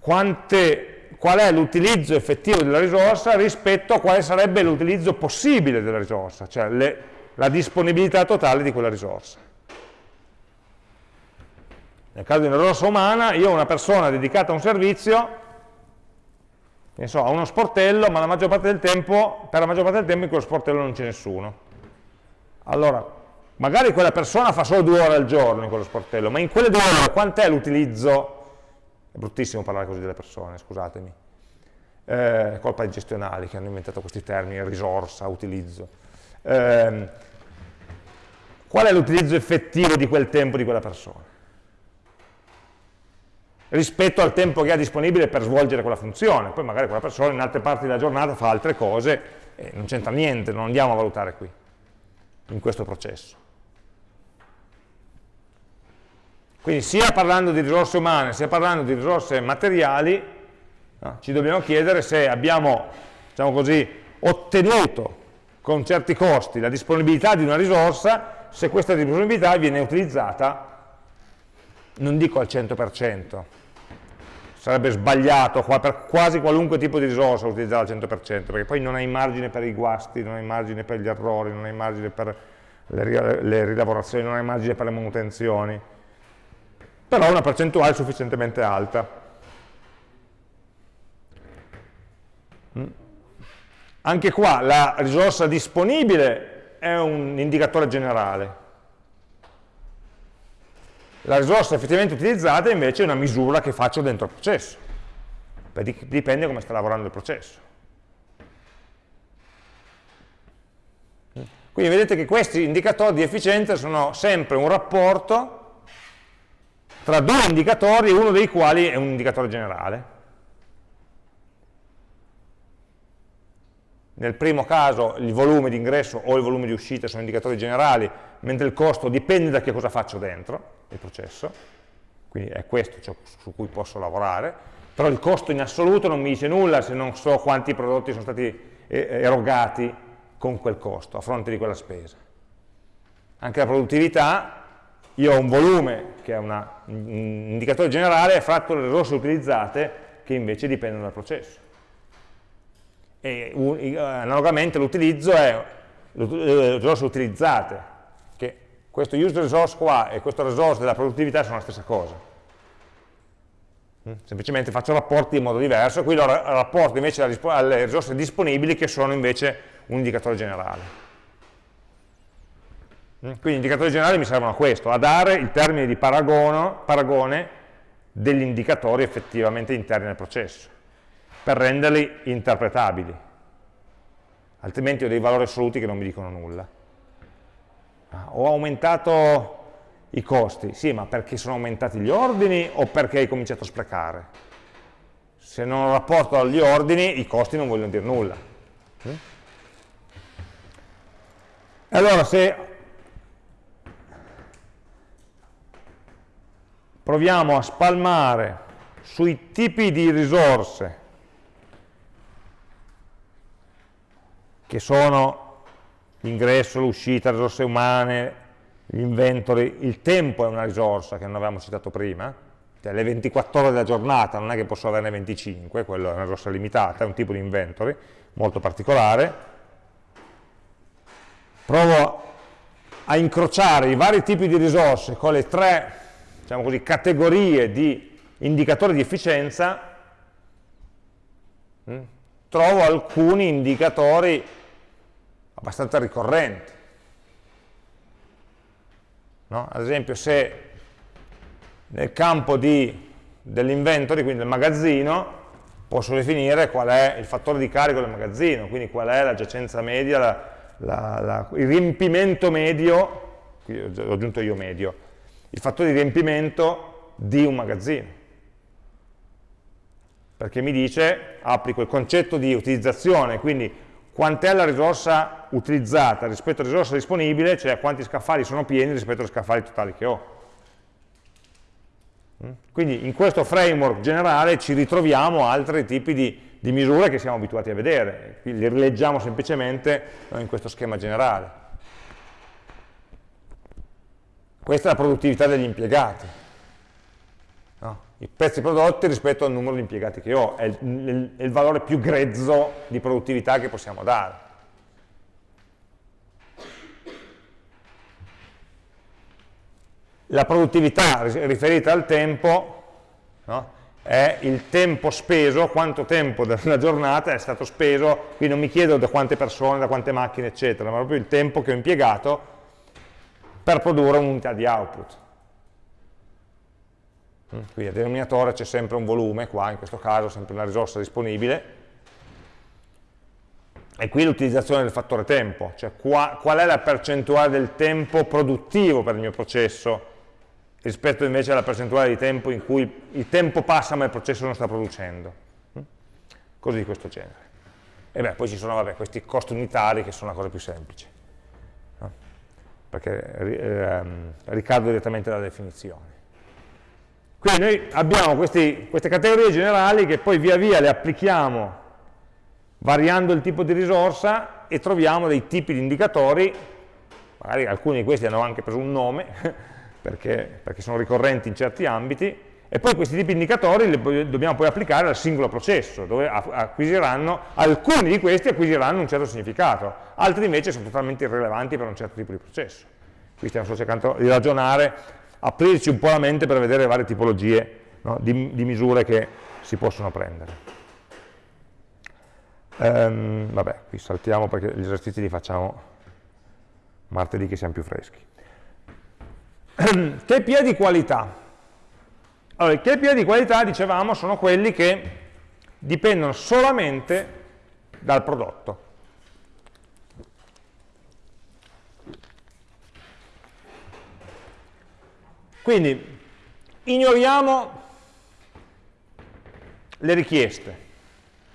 Quante, qual è l'utilizzo effettivo della risorsa rispetto a quale sarebbe l'utilizzo possibile della risorsa, cioè le, la disponibilità totale di quella risorsa. Nel caso di una risorsa umana, io ho una persona dedicata a un servizio ne so, ha uno sportello, ma la maggior parte del tempo, per la maggior parte del tempo in quello sportello non c'è nessuno. Allora, magari quella persona fa solo due ore al giorno in quello sportello, ma in quelle due ore quant'è l'utilizzo? È bruttissimo parlare così delle persone, scusatemi. Eh, colpa dei gestionali che hanno inventato questi termini, risorsa, utilizzo. Eh, qual è l'utilizzo effettivo di quel tempo di quella persona? Rispetto al tempo che ha disponibile per svolgere quella funzione. Poi magari quella persona in altre parti della giornata fa altre cose e non c'entra niente, non andiamo a valutare qui, in questo processo. Quindi sia parlando di risorse umane, sia parlando di risorse materiali, no, ci dobbiamo chiedere se abbiamo, diciamo così, ottenuto con certi costi la disponibilità di una risorsa, se questa disponibilità viene utilizzata, non dico al 100%, sarebbe sbagliato qua per quasi qualunque tipo di risorsa utilizzare al 100%, perché poi non hai margine per i guasti, non hai margine per gli errori, non hai margine per le, le rilavorazioni, non hai margine per le manutenzioni, però una percentuale sufficientemente alta. Mm. Anche qua la risorsa disponibile è un indicatore generale, la risorsa effettivamente utilizzata invece è una misura che faccio dentro il processo, dipende come sta lavorando il processo. Quindi vedete che questi indicatori di efficienza sono sempre un rapporto tra due indicatori, uno dei quali è un indicatore generale. Nel primo caso il volume di ingresso o il volume di uscita sono indicatori generali, mentre il costo dipende da che cosa faccio dentro il processo, quindi è questo ciò su cui posso lavorare, però il costo in assoluto non mi dice nulla se non so quanti prodotti sono stati eh, erogati con quel costo, a fronte di quella spesa. Anche la produttività, io ho un volume che è una, un indicatore generale fratto le risorse utilizzate che invece dipendono dal processo e uh, analogamente l'utilizzo è le risorse utilizzate, che questo use resource qua e questo resource della produttività sono la stessa cosa. Mm? Semplicemente faccio rapporti in modo diverso, qui lo rapporto invece alle risorse disponibili che sono invece un indicatore generale. Mm? Quindi gli indicatori generali mi servono a questo, a dare il termine di paragone degli indicatori effettivamente interni al processo per renderli interpretabili, altrimenti ho dei valori assoluti che non mi dicono nulla. Ah, ho aumentato i costi, sì, ma perché sono aumentati gli ordini o perché hai cominciato a sprecare? Se non rapporto agli ordini, i costi non vogliono dire nulla. Allora, se proviamo a spalmare sui tipi di risorse che sono l'ingresso, l'uscita, le risorse umane, gli inventory, il tempo è una risorsa che non avevamo citato prima, cioè le 24 ore della giornata, non è che posso averne 25, quello è una risorsa limitata, è un tipo di inventory molto particolare. Provo a incrociare i vari tipi di risorse con le tre diciamo così, categorie di indicatori di efficienza, mm, trovo alcuni indicatori abbastanza ricorrenti. No? Ad esempio se nel campo dell'inventory, quindi del magazzino, posso definire qual è il fattore di carico del magazzino, quindi qual è la giacenza media, la, la, la, il riempimento medio, qui ho aggiunto io medio, il fattore di riempimento di un magazzino. Perché mi dice, applico il concetto di utilizzazione, quindi quant'è la risorsa utilizzata rispetto alla risorsa disponibile, cioè quanti scaffali sono pieni rispetto agli scaffali totali che ho. Mm? Quindi in questo framework generale ci ritroviamo altri tipi di, di misure che siamo abituati a vedere, Quindi li rileggiamo semplicemente in questo schema generale. Questa è la produttività degli impiegati i pezzi prodotti rispetto al numero di impiegati che ho, è il, è il valore più grezzo di produttività che possiamo dare. La produttività riferita al tempo no, è il tempo speso, quanto tempo della giornata è stato speso, qui non mi chiedo da quante persone, da quante macchine, eccetera, ma proprio il tempo che ho impiegato per produrre un'unità di output. Mm. Quindi al denominatore c'è sempre un volume, qua in questo caso sempre una risorsa disponibile, e qui l'utilizzazione del fattore tempo, cioè qua, qual è la percentuale del tempo produttivo per il mio processo rispetto invece alla percentuale di tempo in cui il tempo passa ma il processo non sta producendo. Mm. Cose di questo genere. E beh, poi ci sono vabbè, questi costi unitari che sono la cosa più semplice, no? perché eh, ricado direttamente dalla definizione. Quindi noi abbiamo questi, queste categorie generali che poi via via le applichiamo variando il tipo di risorsa e troviamo dei tipi di indicatori, magari alcuni di questi hanno anche preso un nome, perché, perché sono ricorrenti in certi ambiti, e poi questi tipi di indicatori li dobbiamo poi applicare al singolo processo, dove alcuni di questi acquisiranno un certo significato, altri invece sono totalmente irrilevanti per un certo tipo di processo. Qui stiamo solo cercando di ragionare aprirci un po' la mente per vedere le varie tipologie no, di, di, misure che si possono prendere. Ehm, vabbè, qui saltiamo perché gli esercizi li facciamo martedì che siamo più freschi. KPI di qualità. Allora, i KPI di qualità, dicevamo, sono quelli che dipendono solamente dal prodotto. Quindi ignoriamo le richieste,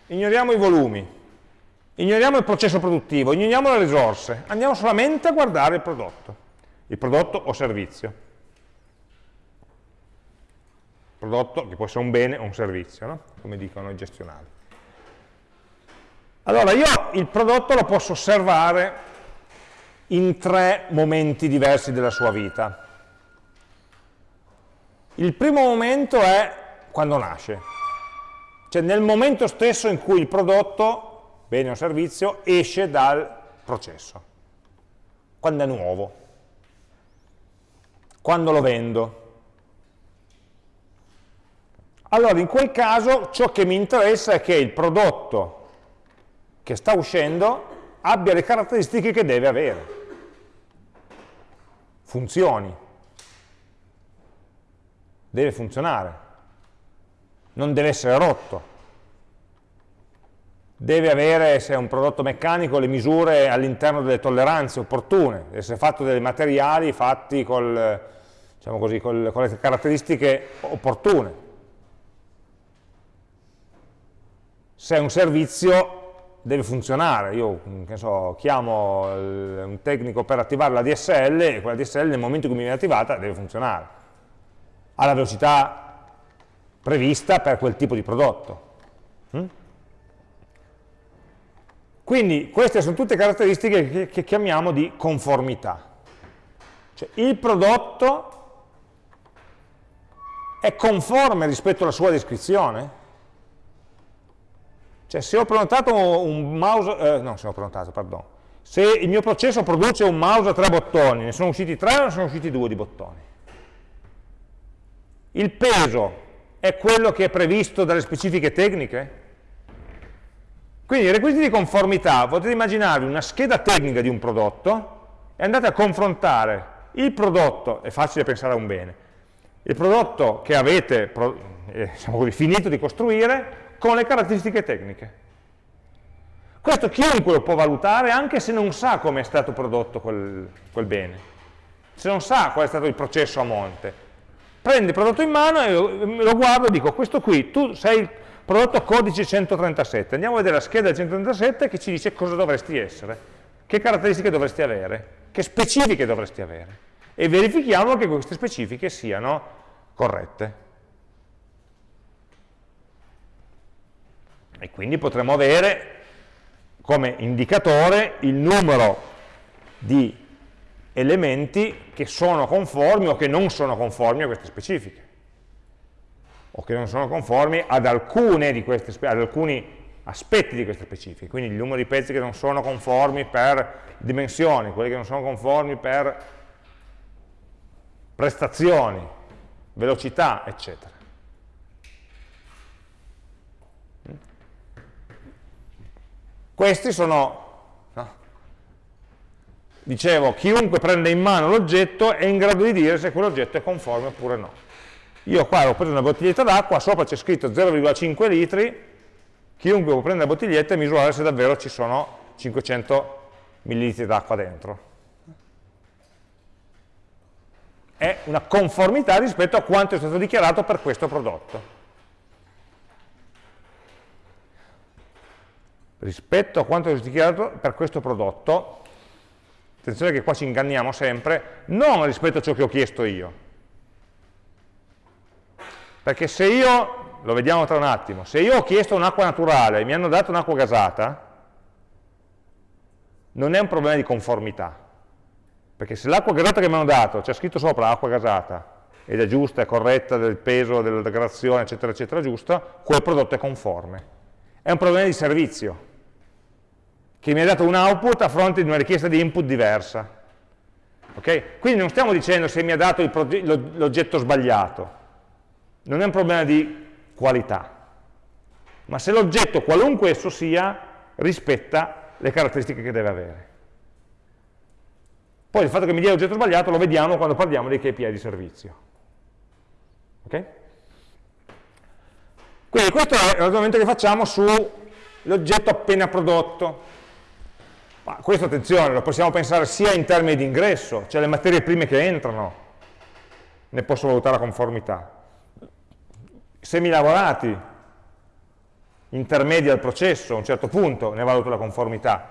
ignoriamo i volumi, ignoriamo il processo produttivo, ignoriamo le risorse, andiamo solamente a guardare il prodotto, il prodotto o servizio. Prodotto che può essere un bene o un servizio, no? come dicono i gestionali. Allora io il prodotto lo posso osservare in tre momenti diversi della sua vita. Il primo momento è quando nasce, cioè nel momento stesso in cui il prodotto, bene o servizio, esce dal processo, quando è nuovo, quando lo vendo. Allora in quel caso ciò che mi interessa è che il prodotto che sta uscendo abbia le caratteristiche che deve avere, funzioni, deve funzionare, non deve essere rotto, deve avere, se è un prodotto meccanico, le misure all'interno delle tolleranze opportune, deve essere fatto dei materiali fatti col, diciamo così, col, con le caratteristiche opportune. Se è un servizio deve funzionare, io so, chiamo un tecnico per attivare la DSL e quella DSL nel momento in cui mi viene attivata deve funzionare, alla velocità prevista per quel tipo di prodotto. Mm? Quindi queste sono tutte caratteristiche che, chiamiamo di conformità. Cioè, il prodotto è conforme rispetto alla sua descrizione? Cioè se ho prenotato un mouse, eh, no se ho prenotato, pardon, se il mio processo produce un mouse a tre bottoni, ne sono usciti tre o ne sono usciti due di bottoni? Il peso è quello che è previsto dalle specifiche tecniche? Quindi i requisiti di conformità, potete immaginarvi una scheda tecnica di un prodotto e andate a confrontare il prodotto, è facile pensare a un bene, il prodotto che avete diciamo così, finito di costruire con le caratteristiche tecniche. Questo chiunque lo può valutare anche se non sa come è stato prodotto quel, quel bene, se non sa qual è stato il processo a monte. Prende il prodotto in mano e lo, guardo e dico, questo qui, tu sei il prodotto codice 137, andiamo a vedere la scheda del 137 che ci dice cosa dovresti essere, che caratteristiche dovresti avere, che specifiche dovresti avere, e verifichiamo che queste specifiche siano corrette. e quindi potremo avere come indicatore il numero di elementi che sono conformi o che non sono conformi a queste specifiche o che non sono conformi ad, queste, ad alcuni aspetti di queste specifiche, quindi il numero di pezzi che non sono conformi per dimensioni, quelli che non sono conformi per prestazioni, velocità, eccetera. Questi sono, no? Dicevo, chiunque prende in mano l'oggetto è in grado di dire se quell'oggetto è conforme oppure no. Io qua ho preso una bottiglietta d'acqua, sopra c'è scritto 0,5 litri, chiunque può prendere la bottiglietta e misurare se davvero ci sono 500 ml d'acqua dentro. È una conformità rispetto a quanto è stato dichiarato per questo prodotto. rispetto a quanto è dichiarato per questo prodotto, attenzione che qua ci inganniamo sempre, non rispetto a ciò che ho chiesto io. Perché se io, lo vediamo tra un attimo, se io ho chiesto un'acqua naturale e mi hanno dato un'acqua gasata, non è un problema di conformità. Perché se l'acqua gasata che mi hanno dato, c'è scritto sopra acqua gasata, ed è giusta, è corretta, del peso, della degradazione, eccetera, eccetera, giusta, quel prodotto è conforme. È un problema di servizio che mi ha dato un output a fronte di una richiesta di input diversa. Okay? Quindi non stiamo dicendo se mi ha dato l'oggetto sbagliato, non è un problema di qualità, ma se l'oggetto, qualunque esso sia, rispetta le caratteristiche che deve avere. Poi il fatto che mi dia l'oggetto sbagliato lo vediamo quando parliamo dei KPI di servizio. Okay? Quindi questo è il ragionamento che facciamo sull'oggetto appena prodotto. Ma questo, attenzione, lo possiamo pensare sia in termini di ingresso, cioè le materie prime che entrano, ne posso valutare la conformità? Semilavorati intermedi al processo, a un certo punto ne valuto la conformità.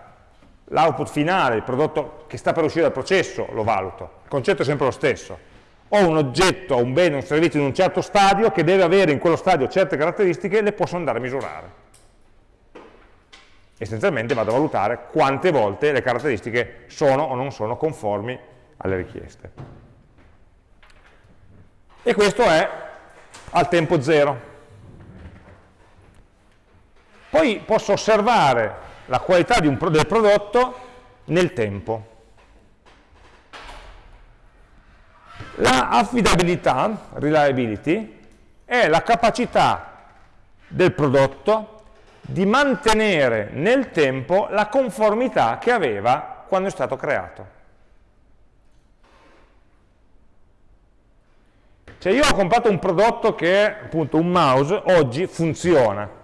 L'output finale, il prodotto che sta per uscire dal processo, lo valuto. Il concetto è sempre lo stesso. Ho un oggetto, un bene, un servizio in un certo stadio che deve avere in quello stadio certe caratteristiche e le posso andare a misurare. Essenzialmente vado a valutare quante volte le caratteristiche sono o non sono conformi alle richieste. E questo è al tempo zero. Poi posso osservare la qualità un, del prodotto nel tempo. La affidabilità, reliability, è la capacità del prodotto di mantenere nel tempo la conformità che aveva quando è stato creato. Cioè io ho comprato un prodotto che appunto un mouse, oggi funziona,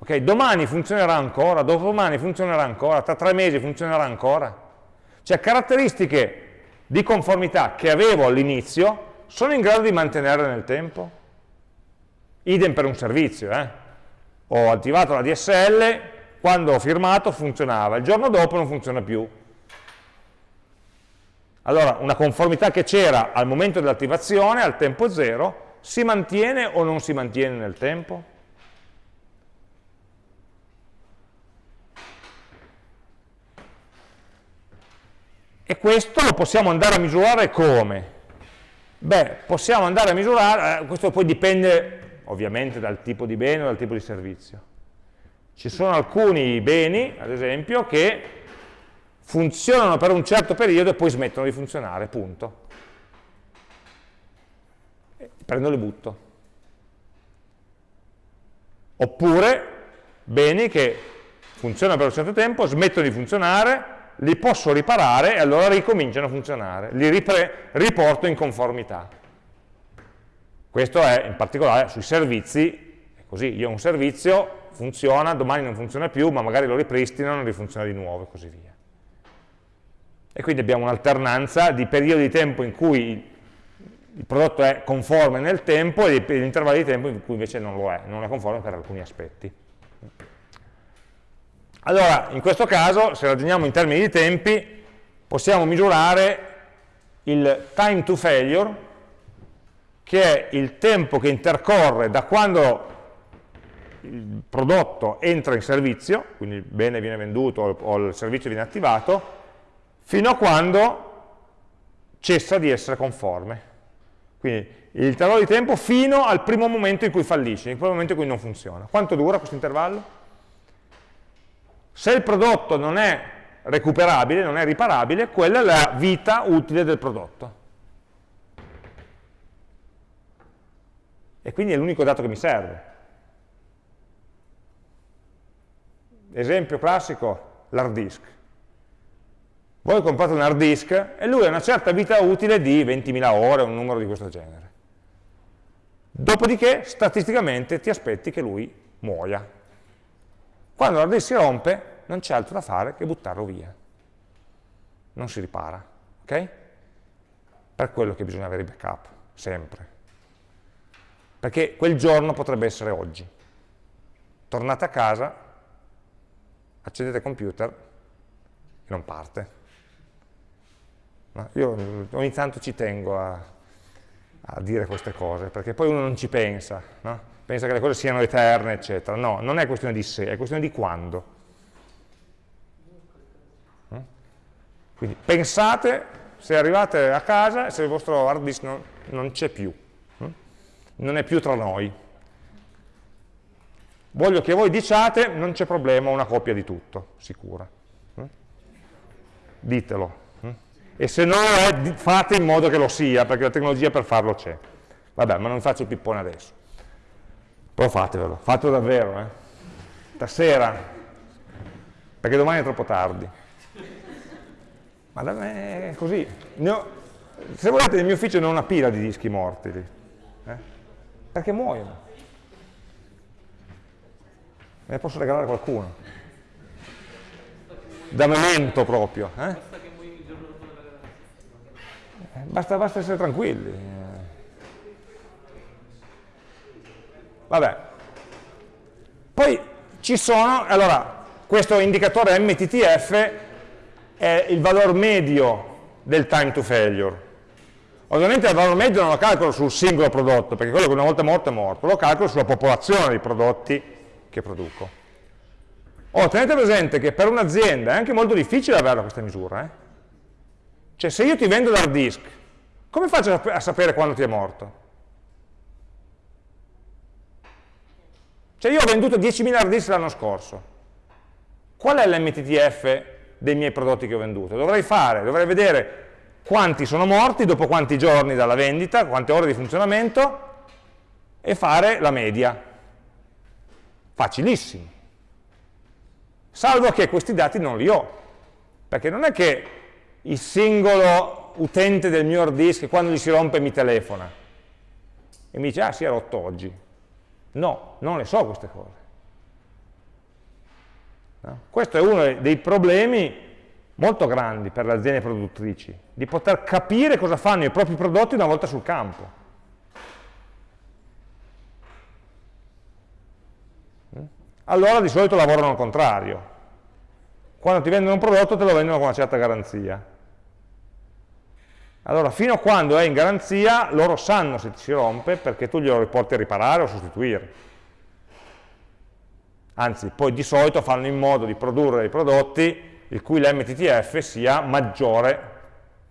Okay? Domani funzionerà ancora, dopodomani funzionerà ancora, tra tre mesi funzionerà ancora. Cioè caratteristiche di conformità che avevo all'inizio sono in grado di mantenere nel tempo. Idem per un servizio. Eh? Ho attivato la DSL, quando ho firmato funzionava, il giorno dopo non funziona più. Allora, una conformità che c'era al momento dell'attivazione, al tempo zero, si mantiene o non si mantiene nel tempo? E questo lo possiamo andare a misurare come? Beh, possiamo andare a misurare, eh, questo poi dipende ovviamente dal tipo di bene o dal tipo di servizio. Ci sono alcuni beni, ad esempio, che funzionano per un certo periodo e poi smettono di funzionare, punto. Prendo e li butto. Oppure beni che funzionano per un certo tempo, smettono di funzionare, li posso riparare e allora ricominciano a funzionare, li riporto in conformità. Questo è in particolare sui servizi, è così, io ho un servizio, funziona, domani non funziona più, ma magari lo ripristino, non rifunziona di nuovo e così via. E quindi abbiamo un'alternanza di periodi di tempo in cui il prodotto è conforme nel tempo e di intervalli di tempo in cui invece non lo è, non è conforme per alcuni aspetti. Allora, in questo caso, se ragioniamo in termini di tempi, possiamo misurare il time to failure, che è il tempo che intercorre da quando il prodotto entra in servizio, quindi il bene viene venduto o il servizio viene attivato, fino a quando cessa di essere conforme. Quindi l'intervallo di tempo fino al primo momento in cui fallisce, il primo momento in cui non funziona. Quanto dura questo intervallo? Se il prodotto non è recuperabile, non è riparabile, quella è la vita utile del prodotto. E quindi è l'unico dato che mi serve. Esempio classico, l'hard disk. Voi comprate un hard disk e lui ha una certa vita utile di 20.000 ore, un numero di questo genere. Dopodiché, statisticamente, ti aspetti che lui muoia. Quando l'hard disk si rompe, non c'è altro da fare che buttarlo via. Non si ripara, ok? Per quello che bisogna avere i backup, sempre. Perché quel giorno potrebbe essere oggi. Tornate a casa, accendete il computer e non parte. Io ogni tanto ci tengo a, a, dire queste cose, perché poi uno non ci pensa. No? pensa che le cose siano eterne, eccetera. No, non è questione di se, è questione di quando. Eh? Quindi pensate, se arrivate a casa, se il vostro hard disk non, non c'è più? Non è più tra noi. Voglio che voi diciate, non c'è problema, una copia di tutto, sicura. Eh? Ditelo. E se no, fate in modo che lo sia, perché la tecnologia per farlo c'è. Vabbè, ma non faccio il pippone adesso. Però fatevelo, fatelo davvero, eh. Stasera, perché domani è troppo tardi. Ma da me è così. Ho, se volete nel mio ufficio non ho una pila di dischi morti lì. Perché muoiono. Me ne posso regalare qualcuno. Da memento proprio. Eh? eh? Basta, basta essere tranquilli. Vabbè. Poi ci sono, allora, questo indicatore MTTF è il valore medio del time to failure Ovviamente il valore medio non lo calcolo sul singolo prodotto, perché quello che una volta è morto è morto, lo calcolo sulla popolazione di prodotti che produco. Oh, tenete presente che per un'azienda è anche molto difficile averla questa misura. Eh? Cioè se io ti vendo l'hard disk, come faccio a sapere quando ti è morto? Cioè io ho venduto 10.000 hard disk l'anno scorso. Qual è l'MTTF dei miei prodotti che ho venduto? Dovrei fare, dovrei vedere quanti sono morti, dopo quanti giorni dalla vendita, quante ore di funzionamento e fare la media. Facilissimo. Salvo che questi dati non li ho, perché non è che il singolo utente del mio hard disk quando gli si rompe mi telefona e mi dice ah si è rotto oggi No, non le so queste cose. No? Questo è uno dei problemi molto grandi per le aziende produttrici, di poter capire cosa fanno i propri prodotti una volta sul campo. Mm? Allora di solito lavorano al contrario. Quando ti vendono un prodotto te lo vendono con una certa garanzia. Allora, fino a quando è in garanzia, loro sanno se ti si rompe perché tu glielo riporti a riparare o sostituire. Anzi, poi di solito fanno in modo di produrre dei prodotti il cui l'MTTF sia maggiore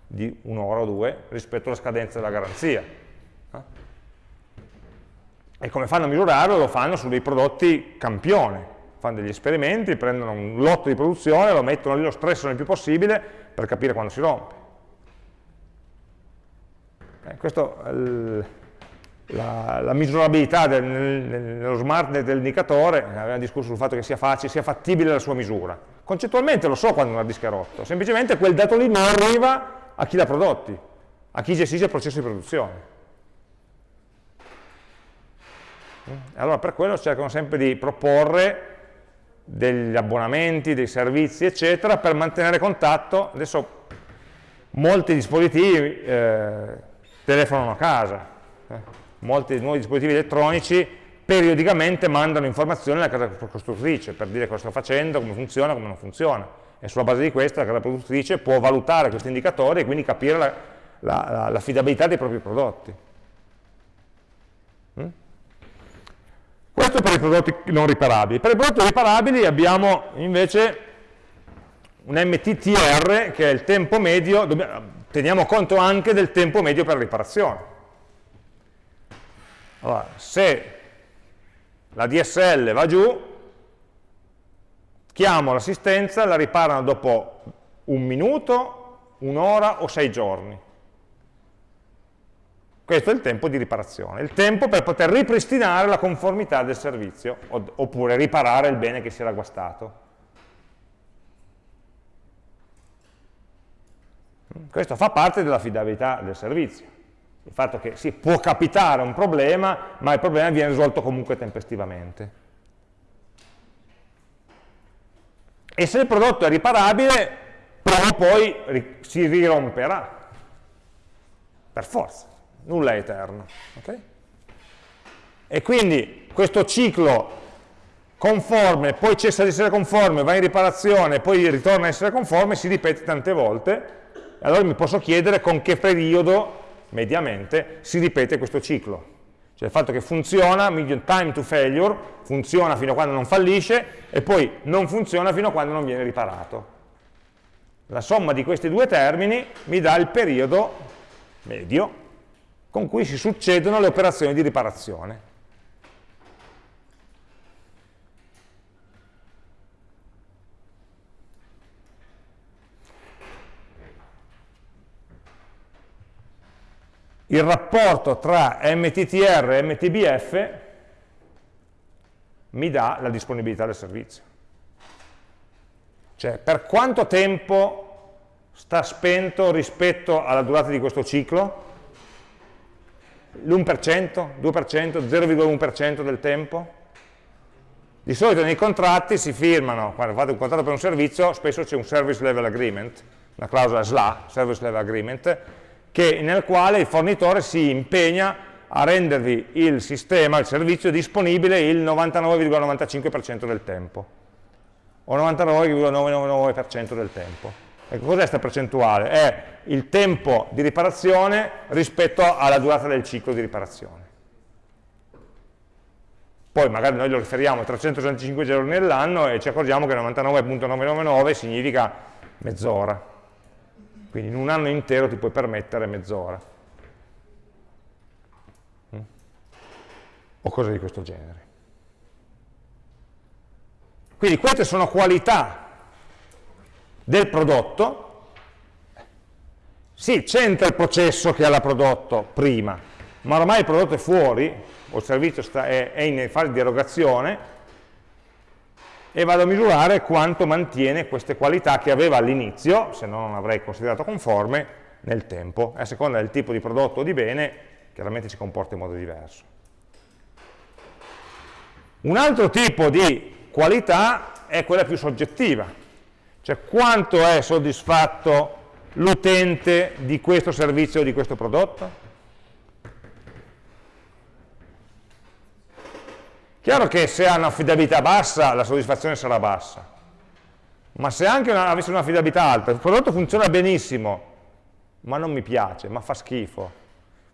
di un'ora o due rispetto alla scadenza della garanzia. E come fanno a misurarlo? Lo fanno su dei prodotti campione. Fanno degli esperimenti, prendono un lotto di produzione, lo mettono lì, lo stressano il più possibile per capire quando si rompe. Eh, questo, la, la, misurabilità del, nello smart dell'indicatore, abbiamo discusso sul fatto che sia facile, sia fattibile la sua misura. Concettualmente lo so quando una disk è rotto, semplicemente quel dato lì non arriva a chi l'ha prodotti, a chi gestisce il processo di produzione. Allora per quello cercano sempre di proporre degli abbonamenti, dei servizi, eccetera, per mantenere contatto. Adesso molti dispositivi eh, telefonano a casa. Eh. Molti nuovi dispositivi elettronici periodicamente mandano informazioni alla casa costruttrice per dire cosa sta facendo, come funziona, come non funziona. E sulla base di questo la casa produttrice può valutare questi indicatori e quindi capire l'affidabilità la, la, dei propri prodotti. Mm? Questo per i prodotti non riparabili. Per i prodotti riparabili abbiamo invece un MTTR che è il tempo medio, teniamo conto anche del tempo medio per riparazione. Allora, se la DSL va giù, chiamo l'assistenza, la riparano dopo un minuto, un'ora o sei giorni. Questo è il tempo di riparazione, il tempo per poter ripristinare la conformità del servizio, oppure riparare il bene che si era guastato. Questo fa parte dell'affidabilità del servizio. Il fatto che si può capitare un problema, ma il problema viene risolto comunque tempestivamente. E se il prodotto è riparabile, prima o poi si riromperà. Per forza, nulla è eterno. Okay? E quindi questo ciclo conforme, poi cessa di essere conforme, va in riparazione, poi ritorna a essere conforme, si ripete tante volte, allora mi posso chiedere con che periodo, mediamente, si ripete questo ciclo. Cioè il fatto che funziona, time to failure, funziona fino a quando non fallisce e poi non funziona fino a quando non viene riparato. La somma di questi due termini mi dà il periodo medio con cui si succedono le operazioni di riparazione. Il rapporto tra MTTR e MTBF mi dà la disponibilità del servizio. Cioè, per quanto tempo sta spento rispetto alla durata di questo ciclo? L'1%, 2%, 0,1% del tempo? Di solito nei contratti si firmano, quando fate un contratto per un servizio, spesso c'è un Service Level Agreement, una clausola SLA, Service Level Agreement, che, nel quale il fornitore si impegna a rendervi il sistema, il servizio disponibile il 99,95% del tempo o 99,999% del tempo. Ecco, cos'è questa percentuale? È il tempo di riparazione rispetto alla durata del ciclo di riparazione. Poi magari noi lo riferiamo a 365 giorni nell'anno e ci accorgiamo che 99.999 significa mezz'ora. Quindi in un anno intero ti puoi permettere mezz'ora. Mm? O cose di questo genere. Quindi queste sono qualità del prodotto. Sì, c'entra il processo che ha la prodotto prima, ma ormai il prodotto è fuori, o il servizio sta, è, è in fase di erogazione, e vado a misurare quanto mantiene queste qualità che aveva all'inizio, se no non avrei considerato conforme, nel tempo. A seconda del tipo di prodotto o di bene, chiaramente si comporta in modo diverso. Un altro tipo di qualità è quella più soggettiva, cioè quanto è soddisfatto l'utente di questo servizio o di questo prodotto? Chiaro che se ha un'affidabilità bassa, la soddisfazione sarà bassa, ma se anche una, avesse un'affidabilità alta, il prodotto funziona benissimo, ma non mi piace, ma fa schifo,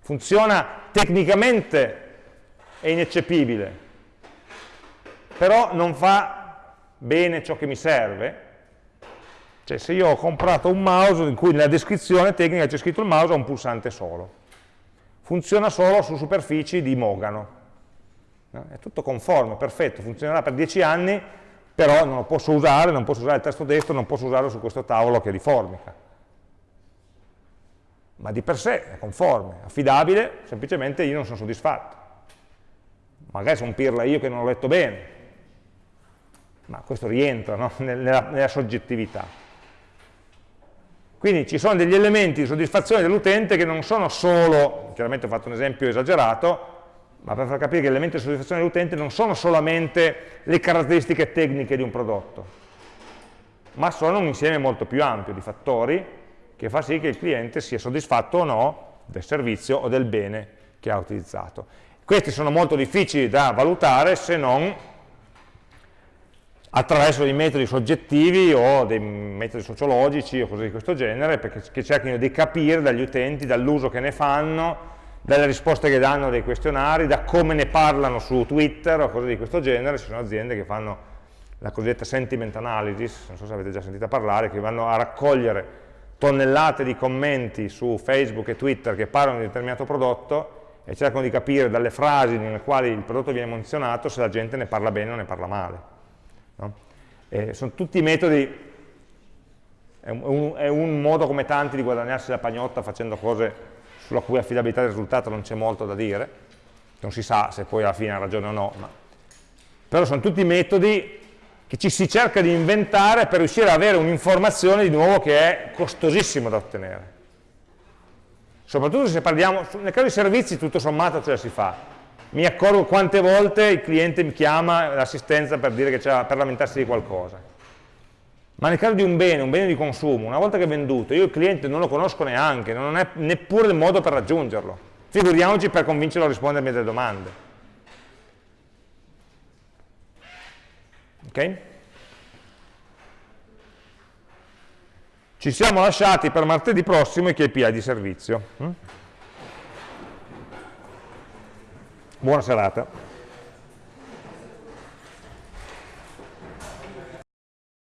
funziona tecnicamente, è ineccepibile, però non fa bene ciò che mi serve, cioè se io ho comprato un mouse in cui nella descrizione tecnica c'è scritto il mouse ha un pulsante solo, funziona solo su superfici di mogano, No? È tutto conforme, perfetto, funzionerà per 10 anni, però non lo posso usare, non posso usare il testo destro, non posso usarlo su questo tavolo che è di formica. Ma di per sé è conforme, affidabile, semplicemente io non sono soddisfatto. Magari sono pirla io che non l'ho letto bene, ma questo rientra no? nella, nella soggettività. Quindi ci sono degli elementi di soddisfazione dell'utente che non sono solo, chiaramente ho fatto un esempio esagerato, ma per far capire che gli elementi di soddisfazione dell'utente non sono solamente le caratteristiche tecniche di un prodotto, ma sono un insieme molto più ampio di fattori che fa sì che il cliente sia soddisfatto o no del servizio o del bene che ha utilizzato. Questi sono molto difficili da valutare se non attraverso dei metodi soggettivi o dei metodi sociologici o cose di questo genere, perché cerchino di capire dagli utenti, dall'uso che ne fanno, dalle risposte che danno dei questionari, da come ne parlano su Twitter o cose di questo genere, ci sono aziende che fanno la cosiddetta sentiment analysis, non so se avete già sentito parlare, che vanno a raccogliere tonnellate di commenti su Facebook e Twitter che parlano di un determinato prodotto e cercano di capire dalle frasi nelle quali il prodotto viene menzionato se la gente ne parla bene o ne parla male. No? sono tutti metodi, è un, è un modo come tanti di guadagnarsi la pagnotta facendo cose sulla cui affidabilità del risultato non c'è molto da dire, non si sa se poi alla fine ha ragione o no, ma... però sono tutti metodi che ci si cerca di inventare per riuscire ad avere un'informazione di nuovo che è costosissimo da ottenere. Soprattutto se parliamo, nel caso di servizi tutto sommato ce la si fa. Mi accorgo quante volte il cliente mi chiama l'assistenza per, per lamentarsi di qualcosa ma nel caso di un bene, un bene di consumo, una volta che è venduto, io il cliente non lo conosco neanche, non è neppure il modo per raggiungerlo. Figuriamoci per convincerlo a rispondermi alle domande. Ok? Ci siamo lasciati per martedì prossimo i KPI di servizio. Mm? Buona serata.